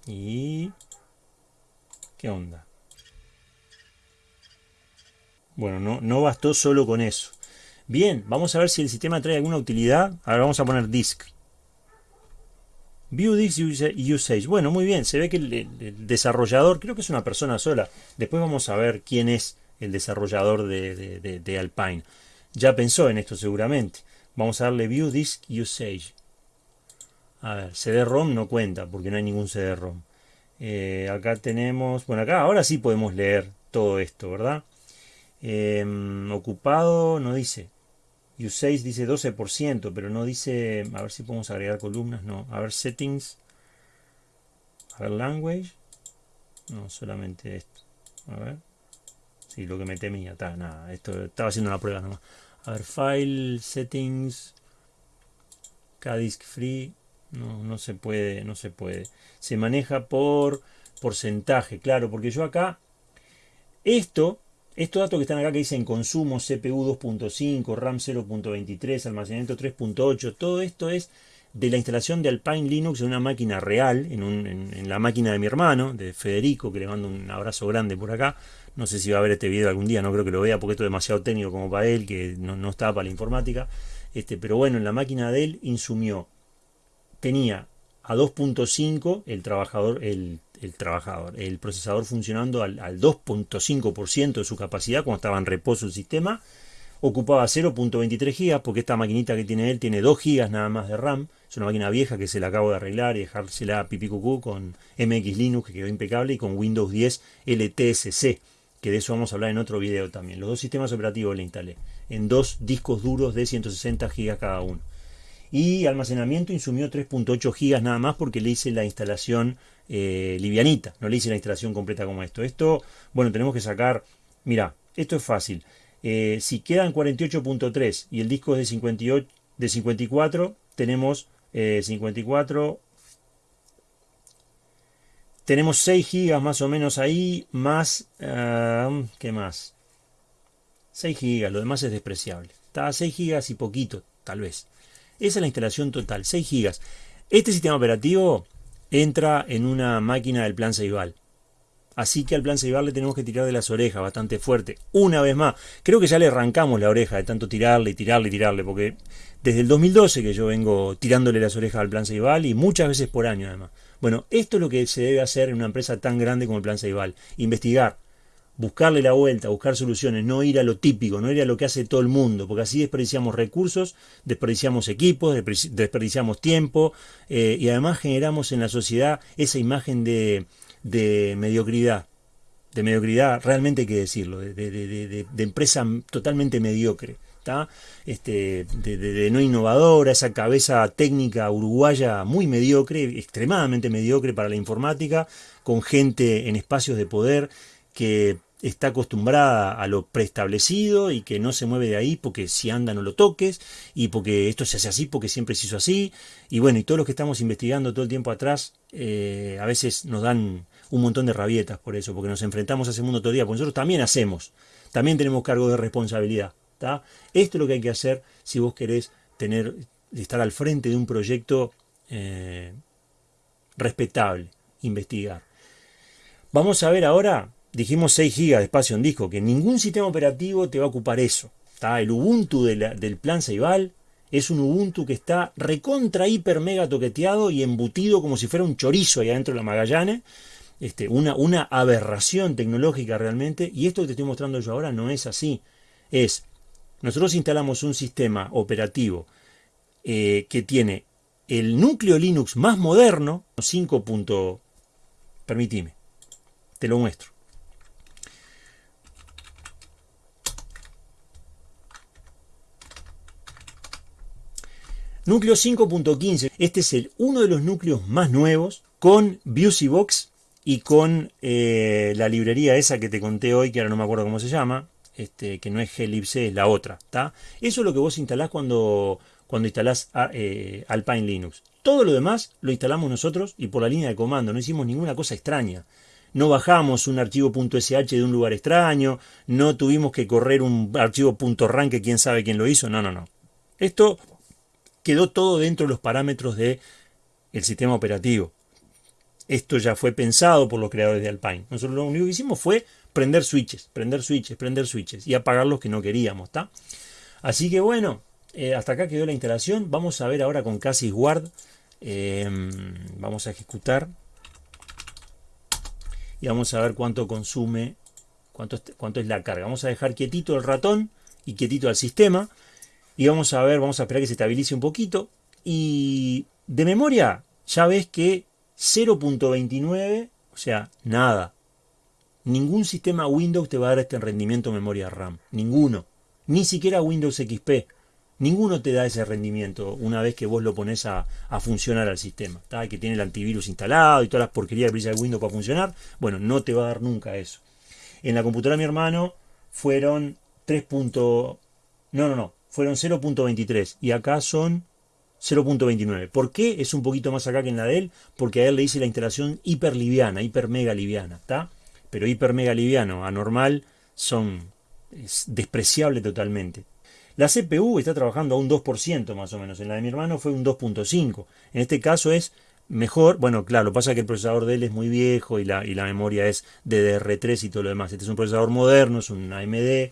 Y... ¿Qué onda? Bueno, no, no bastó solo con eso. Bien, vamos a ver si el sistema trae alguna utilidad. Ahora vamos a poner disk. View Disk Usage. Bueno, muy bien. Se ve que el, desarrollador, creo que es una persona sola. Después vamos a ver quién es el desarrollador de, Alpine. Ya pensó en esto seguramente. Vamos a darle View Disk Usage. A ver, CD-ROM no cuenta porque no hay ningún CD-ROM. Eh, acá tenemos, bueno, acá ahora sí podemos leer todo esto, ¿verdad? Em, ocupado no dice. Usage dice 12%, pero no dice, a ver si podemos agregar columnas, no. A ver, settings. A ver, language. No, solamente esto. A ver. Sí, lo que me temía, está, nada. Esto estaba haciendo una prueba nomás. A ver, file, settings. Kdisk free. No, no se puede, no se puede. Se maneja por porcentaje, claro, porque yo acá, esto estos datos que están acá que dicen consumo, CPU 2.5, RAM 0.23, almacenamiento 3.8, todo esto es de la instalación de Alpine Linux en una máquina real, en, la máquina de mi hermano, de Federico, que le mando un abrazo grande por acá. No sé si va a ver este video algún día, no creo que lo vea porque esto es demasiado técnico como para él, que no, no está para la informática. Este, pero bueno, en la máquina de él insumió, tenía a 2.5 el trabajador, el, trabajador, el procesador funcionando al, al 2.5% de su capacidad cuando estaba en reposo el sistema, ocupaba 0.23 GB porque esta maquinita que tiene él tiene 2 GB nada más de RAM, es una máquina vieja que se la acabo de arreglar y dejársela pipi cucú con MX Linux que quedó impecable y con Windows 10 LTSC, que de eso vamos a hablar en otro video también. Los dos sistemas operativos le instalé en dos discos duros de 160 GB cada uno. Y almacenamiento insumió 3.8 GB nada más porque le hice la instalación eh, livianita, no le hice la instalación completa como esto. Esto, bueno, tenemos que sacar, mira, esto es fácil. Eh, si quedan 48.3 y el disco es de, 58, de 54, tenemos 54. Eh, tenemos 6 gigas más o menos ahí, más... Uh, ¿Qué más? 6 gigas, lo demás es despreciable. Está a 6 gigas y poquito, tal vez. Esa es la instalación total, 6 gigas. Este sistema operativo entra en una máquina del plan Ceibal. Así que al plan Ceibal le tenemos que tirar de las orejas bastante fuerte. Una vez más, creo que ya le arrancamos la oreja de tanto tirarle y tirarle y tirarle, porque desde el 2012 que yo vengo tirándole las orejas al plan Ceibal y muchas veces por año además. Bueno, esto es lo que se debe hacer en una empresa tan grande como el plan Ceibal. Investigar, buscarle la vuelta, buscar soluciones, no ir a lo típico, no ir a lo que hace todo el mundo, porque así desperdiciamos recursos, desperdiciamos equipos, desperdiciamos tiempo eh, y además generamos en la sociedad esa imagen de, de mediocridad de mediocridad, realmente hay que decirlo, de, de, de empresa totalmente mediocre este, de, no innovadora, esa cabeza técnica uruguaya muy mediocre, extremadamente mediocre para la informática, con gente en espacios de poder que está acostumbrada a lo preestablecido y que no se mueve de ahí porque si anda no lo toques y porque esto se hace así porque siempre se hizo así. Y bueno y todos los que estamos investigando todo el tiempo atrás eh, a veces nos dan un montón de rabietas por eso porque nos enfrentamos a ese mundo todo el día porque nosotros también hacemos. También tenemos cargo de responsabilidad esto es lo que hay que hacer si vos querés tener, estar al frente de un proyecto eh, respetable, investigar. Vamos a ver ahora, dijimos 6 GB de espacio en disco, que ningún sistema operativo te va a ocupar eso. El Ubuntu del plan Ceibal es un Ubuntu que está recontra, hiper, mega toqueteado y embutido como si fuera un chorizo ahí adentro de la Magallanes. Este, una, una aberración tecnológica realmente. Y esto que te estoy mostrando yo ahora no es así. Es nosotros instalamos un sistema operativo eh, que tiene el núcleo Linux más moderno, 5. Permitime, te lo muestro. Núcleo 5.15, este es uno de los núcleos más nuevos con BuseyBox y con eh, la librería esa que te conté hoy, que ahora no me acuerdo cómo se llama, este, que no es glibc, es la otra. Eso es lo que vos instalás cuando, cuando instalás ah, eh, Alpine Linux. Todo lo demás lo instalamos nosotros y por la línea de comando, no hicimos ninguna cosa extraña. No bajamos un archivo .sh de un lugar extraño, no tuvimos que correr un archivo .ran que quién sabe quién lo hizo, no, no, no. Esto quedó todo dentro de los parámetros del el sistema operativo. Esto ya fue pensado por los creadores de Alpine. Nosotros lo único que hicimos fue prender switches, prender switches, prender switches y apagar los que no queríamos. Así que bueno, eh, hasta acá quedó la instalación. Vamos a ver ahora con Casis Guard. Em, vamos a ejecutar. Y vamos a ver cuánto consume, cuánto cuánto es la carga. Vamos a dejar quietito el ratón y quietito el sistema. Y vamos a ver, vamos a esperar que se estabilice un poquito. Y de memoria, ya ves que 0.29, o sea, nada, Ningún sistema Windows te va a dar este rendimiento memoria RAM. Ninguno. Ni siquiera Windows XP. Ninguno te da ese rendimiento una vez que vos lo pones a, funcionar al sistema. Que tiene el antivirus instalado y todas las porquerías que de Windows para funcionar. Bueno, no te va a dar nunca eso. En la computadora de mi hermano fueron 3. No, no, no. Fueron 0.23. Y acá son 0.29. ¿Por qué es un poquito más acá que en la de él? Porque a él le hice la instalación hiper liviana, hiper mega liviana. ¿Está? pero hiper mega liviano, anormal, son es despreciable totalmente. La CPU está trabajando a un 2% más o menos, en la de mi hermano fue un 2.5, en este caso es mejor. Bueno, claro, pasa que el procesador de él es muy viejo y la, y la memoria es DDR3 y todo lo demás. Este es un procesador moderno, es un AMD.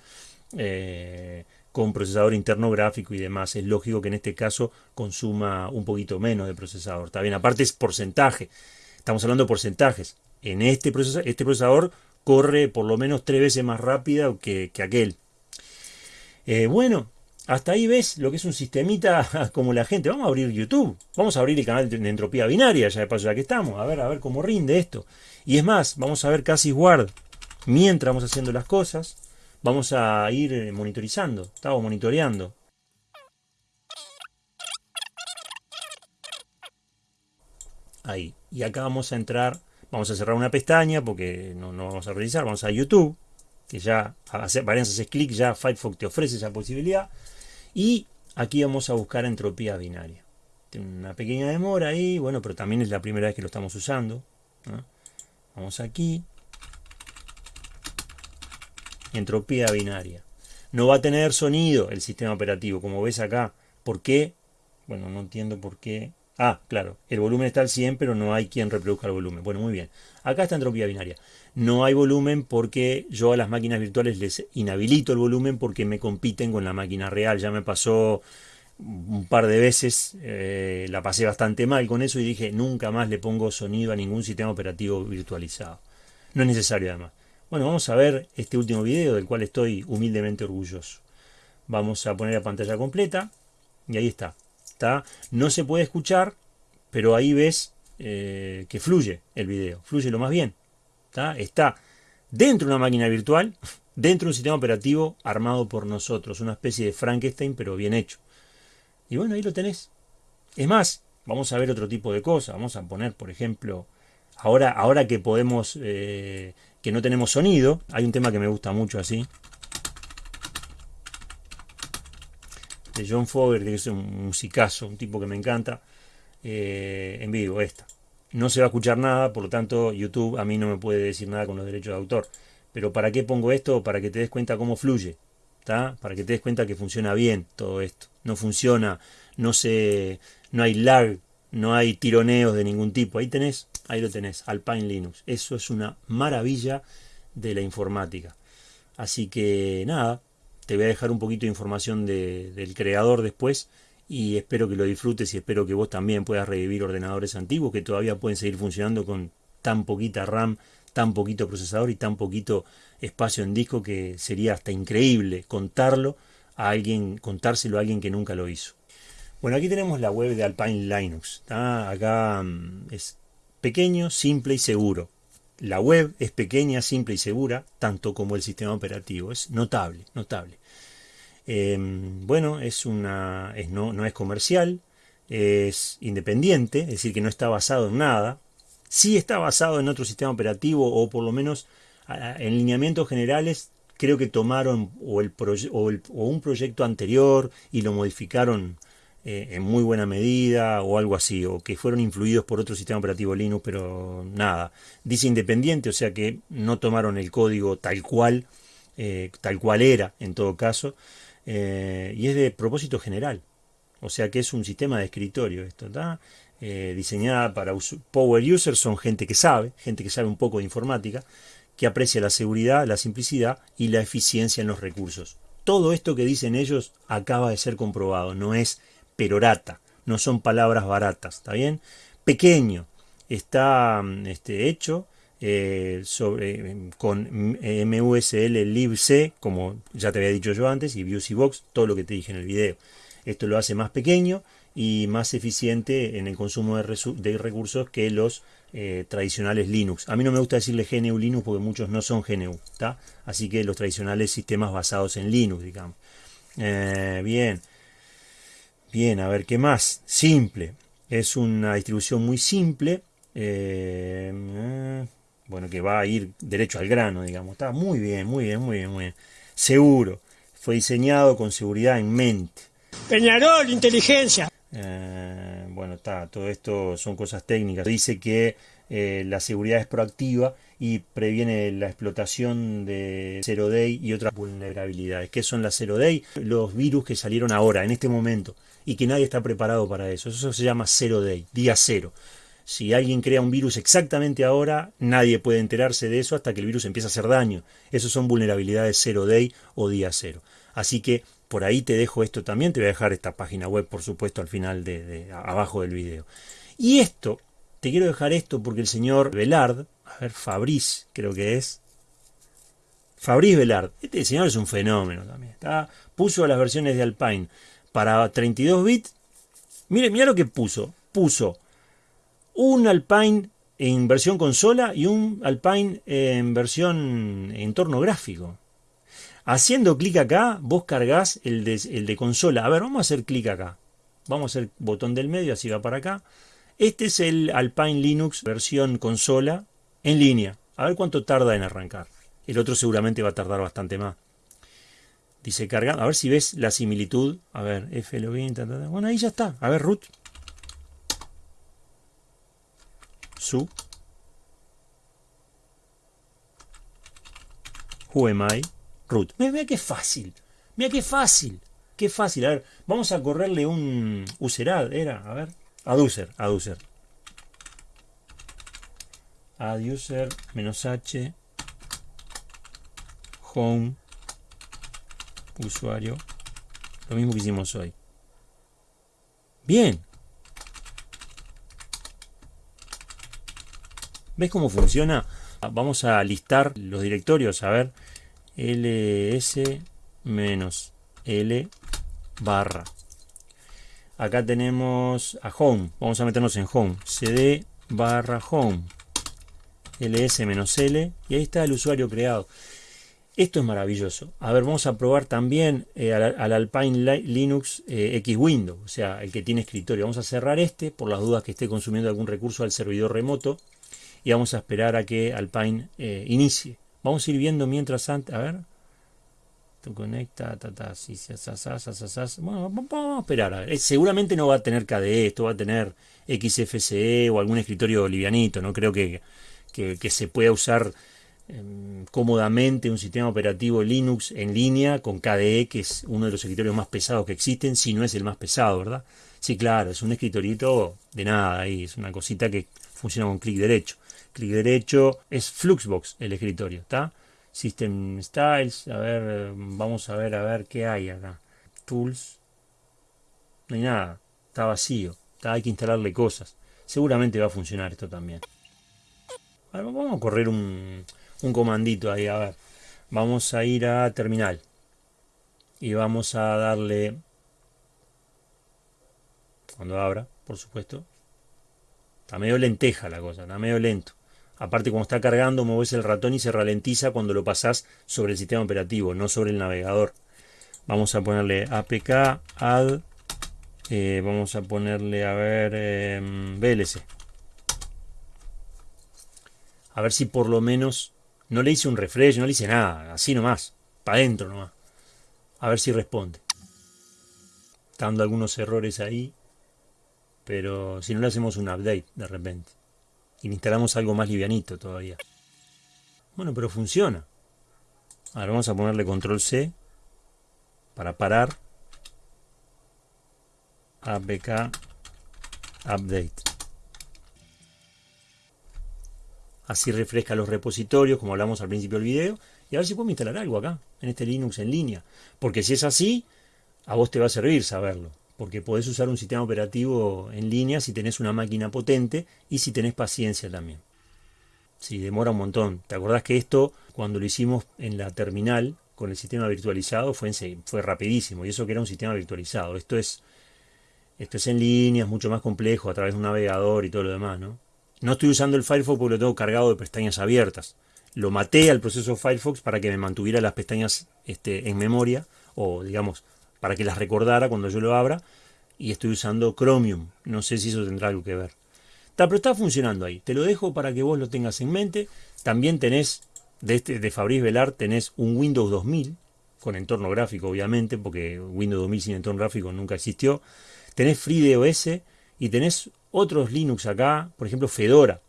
Eh, con procesador interno gráfico y demás. Es lógico que en este caso consuma un poquito menos de procesador. Está bien, aparte es porcentaje. Estamos hablando de porcentajes. En este procesador, este procesador corre por lo menos tres veces más rápida que, aquel. Eh, bueno, hasta ahí ves lo que es un sistemita como la gente. Vamos a abrir YouTube. Vamos a abrir el canal de entropía binaria, ya de paso ya que estamos. A ver, a ver cómo rinde esto. Y es más, vamos a ver casi guard mientras vamos haciendo las cosas vamos a ir eh, monitorizando, estamos monitoreando. Ahí, y acá vamos a entrar, vamos a cerrar una pestaña porque no, vamos a realizar, vamos a YouTube, que ya, varias haces clic, ya Firefox te ofrece esa posibilidad, y aquí vamos a buscar entropía binaria. Tiene una pequeña demora ahí, bueno, pero también es la primera vez que lo estamos usando. Vamos aquí, entropía binaria. No va a tener sonido el sistema operativo, como ves acá. ¿Por qué? Bueno, no entiendo por qué. Ah, claro, el volumen está al 100, pero no hay quien reproduzca el volumen. Bueno, muy bien. Acá está entropía binaria. No hay volumen porque yo a las máquinas virtuales les inhabilito el volumen porque me compiten con la máquina real. Ya me pasó un par de veces, eh, la pasé bastante mal con eso y dije, nunca más le pongo sonido a ningún sistema operativo virtualizado. No es necesario además. Bueno, vamos a ver este último video del cual estoy humildemente orgulloso. Vamos a poner la pantalla completa y ahí está. está. No se puede escuchar, pero ahí ves eh, que fluye el video, fluye lo más bien. Está, está dentro de una máquina virtual, dentro de un sistema operativo armado por nosotros, una especie de Frankenstein, pero bien hecho. Y bueno, ahí lo tenés. Es más, vamos a ver otro tipo de cosas. Vamos a poner, por ejemplo, ahora, ahora que podemos eh, que no tenemos sonido. Hay un tema que me gusta mucho así. De John Fogerty, que es un musicazo, un tipo que me encanta. Eh, en vivo, esta. No se va a escuchar nada, por lo tanto YouTube a mí no me puede decir nada con los derechos de autor. Pero ¿para qué pongo esto? Para que te des cuenta cómo fluye. Para que te des cuenta que funciona bien todo esto. No funciona, no, se, no hay lag, no hay tironeos de ningún tipo. Ahí tenés Ahí lo tenés, Alpine Linux. Eso es una maravilla de la informática. Así que nada, te voy a dejar un poquito de información del creador después y espero que lo disfrutes y espero que vos también puedas revivir ordenadores antiguos que todavía pueden seguir funcionando con tan poquita RAM, tan poquito procesador y tan poquito espacio en disco que sería hasta increíble contarlo a alguien, contárselo a alguien que nunca lo hizo. Bueno, aquí tenemos la web de Alpine Linux. Acá mm, es pequeño, simple y seguro. La web es pequeña, simple y segura, tanto como el sistema operativo. Es notable, notable. Em, bueno, es una, es, no, no es comercial, es independiente, es decir, que no está basado en nada. Sí está basado en otro sistema operativo o por lo menos en lineamientos generales creo que tomaron o, el, o, o un proyecto anterior y lo modificaron eh, en muy buena medida o algo así, o que fueron influidos por otro sistema operativo Linux, pero nada. Dice independiente, o sea que no tomaron el código tal cual, eh, tal cual era en todo caso, eh, y es de propósito general. O sea que es un sistema de escritorio esto, ¿está? diseñada para power users, son gente que sabe, gente que sabe un poco de informática, que aprecia la seguridad, la simplicidad y la eficiencia en los recursos. Todo esto que dicen ellos acaba de ser comprobado, no es perorata, no son palabras baratas, ¿está bien? Pequeño, está mm, este, hecho eh, sobre, con MUSL libc, como ya te había dicho yo antes, y Box, todo lo que te dije en el video. Esto lo hace más pequeño y más eficiente en el consumo de, recursos que los eh, tradicionales Linux. A mí no me gusta decirle GNU Linux porque muchos no son GNU, ¿está? Así que los tradicionales sistemas basados en Linux, digamos. Eh, bien. Bien, a ver, ¿qué más? Simple. Es una distribución muy simple. Eh, bueno, que va a ir derecho al grano, digamos. Está muy bien, muy bien, muy bien, muy bien. Seguro. Fue diseñado con seguridad en mente. Peñarol, inteligencia. Eh, bueno, está, todo esto son cosas técnicas. Dice que eh, la seguridad es proactiva y previene la explotación de Zero Day y otras vulnerabilidades. ¿Qué son las Zero Day? Los virus que salieron ahora, en este momento, y que nadie está preparado para eso. Eso se llama Zero Day, día cero. Si alguien crea un virus exactamente ahora, nadie puede enterarse de eso hasta que el virus empiece a hacer daño. Esos son vulnerabilidades 0 day o día cero. Así que por ahí te dejo esto también. Te voy a dejar esta página web, por supuesto, al final de, abajo del video. Y esto, te quiero dejar esto porque el señor Velard, a ver, Fabrice, creo que es. Fabrice Velard, este señor es un fenómeno también. Está, puso las versiones de Alpine para 32 bits. Mire, mira lo que puso. Puso un Alpine en versión consola y un Alpine en versión entorno gráfico. Haciendo clic acá, vos cargas el de, el de consola. A ver, vamos a hacer clic acá. Vamos a hacer botón del medio, así va para acá. Este es el Alpine Linux versión consola en línea. A ver cuánto tarda en arrancar. El otro seguramente va a tardar bastante más. Dice cargar. A ver si ves la similitud. A ver, F login. Bueno, ahí ya está. A ver, root. su who am I root. Mira qué fácil. Mira qué fácil. Qué fácil. A ver, vamos a correrle un userad. Era, a ver. User. Add user menos h home usuario. Lo mismo que hicimos hoy. Bien. ¿Ves cómo funciona? Vamos a listar los directorios. A ver, ls menos l barra. Acá tenemos a home. Vamos a meternos en home. cd barra home. ls menos l. Y ahí está el usuario creado. Esto es maravilloso. A ver, vamos a probar también eh, al, Alpine Linux eh, X Window, o sea, el que tiene escritorio. Vamos a cerrar este por las dudas que esté consumiendo algún recurso al servidor remoto y vamos a esperar a que Alpine eh, inicie. Vamos a ir viendo mientras antes, a ver. Tu conecta, ta, ta, si, Bueno, vamos a esperar. Seguramente no va a tener KDE, esto va a tener XFCE o algún escritorio livianito. No creo que, que, se pueda usar cómodamente un sistema operativo Linux en línea con KDE, que es uno de los escritorios más pesados que existen, si no es el más pesado, ¿verdad? Sí, claro, es un escritorito de nada ahí, es una cosita que funciona con clic derecho clic derecho, es Fluxbox el escritorio, ¿está? System Styles, a ver, vamos a ver, a ver qué hay acá. Tools, no hay nada, está vacío, hay que instalarle cosas. Seguramente va a funcionar esto también. vamos a correr un, un comandito ahí, a ver. Vamos a ir a terminal. Y vamos a darle, cuando abra, por supuesto. Está medio lenteja la cosa, está medio lento. Aparte, cuando está cargando, mueves el ratón y se ralentiza cuando lo pasás sobre el sistema operativo, no sobre el navegador. Vamos a ponerle apk add, eh, vamos a ponerle, a ver, VLC. A ver si por lo menos no le hice un refresh, no le hice nada, así nomás, para adentro nomás. A ver si responde. Está dando algunos errores ahí, pero si no le hacemos un update de repente y instalamos algo más livianito todavía. Bueno, pero funciona. Ahora vamos a ponerle control C para parar. APK Update. Así refresca los repositorios, como hablamos al principio del video. Y a ver si podemos instalar algo acá, en este Linux en línea. Porque si es así, a vos te va a servir saberlo porque podés usar un sistema operativo en línea si tenés una máquina potente y si tenés paciencia también. Si demora un montón. ¿Te acordás que esto, cuando lo hicimos en la terminal con el sistema virtualizado, fue, fue rapidísimo? Y eso que era un sistema virtualizado. Esto es, esto es en línea, es mucho más complejo a través de un navegador y todo lo demás, ¿no? No estoy usando el Firefox porque lo tengo cargado de pestañas abiertas. Lo maté al proceso Firefox para que me mantuviera las pestañas este, en memoria o, digamos, para que las recordara cuando yo lo abra. Y estoy usando Chromium. No sé si eso tendrá algo que ver. pero está funcionando ahí. Te lo dejo para que vos lo tengas en mente. También tenés, de, este, de Fabrice Velar, tenés un Windows 2000, con entorno gráfico obviamente, porque Windows 2000 sin entorno gráfico nunca existió. Tenés FreeDOS y tenés otros Linux acá, por ejemplo Fedora.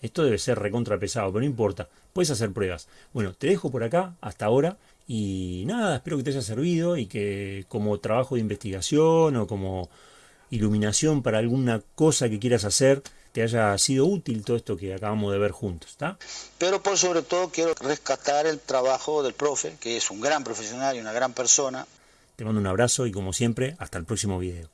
Esto debe ser recontra pesado, pero no importa. Puedes hacer pruebas. Bueno, te dejo por acá hasta ahora. Y nada, espero que te haya servido y que como trabajo de investigación o como iluminación para alguna cosa que quieras hacer, te haya sido útil todo esto que acabamos de ver juntos, ¿está? Pero por sobre todo quiero rescatar el trabajo del profe, que es un gran profesional y una gran persona. Te mando un abrazo y como siempre, hasta el próximo video.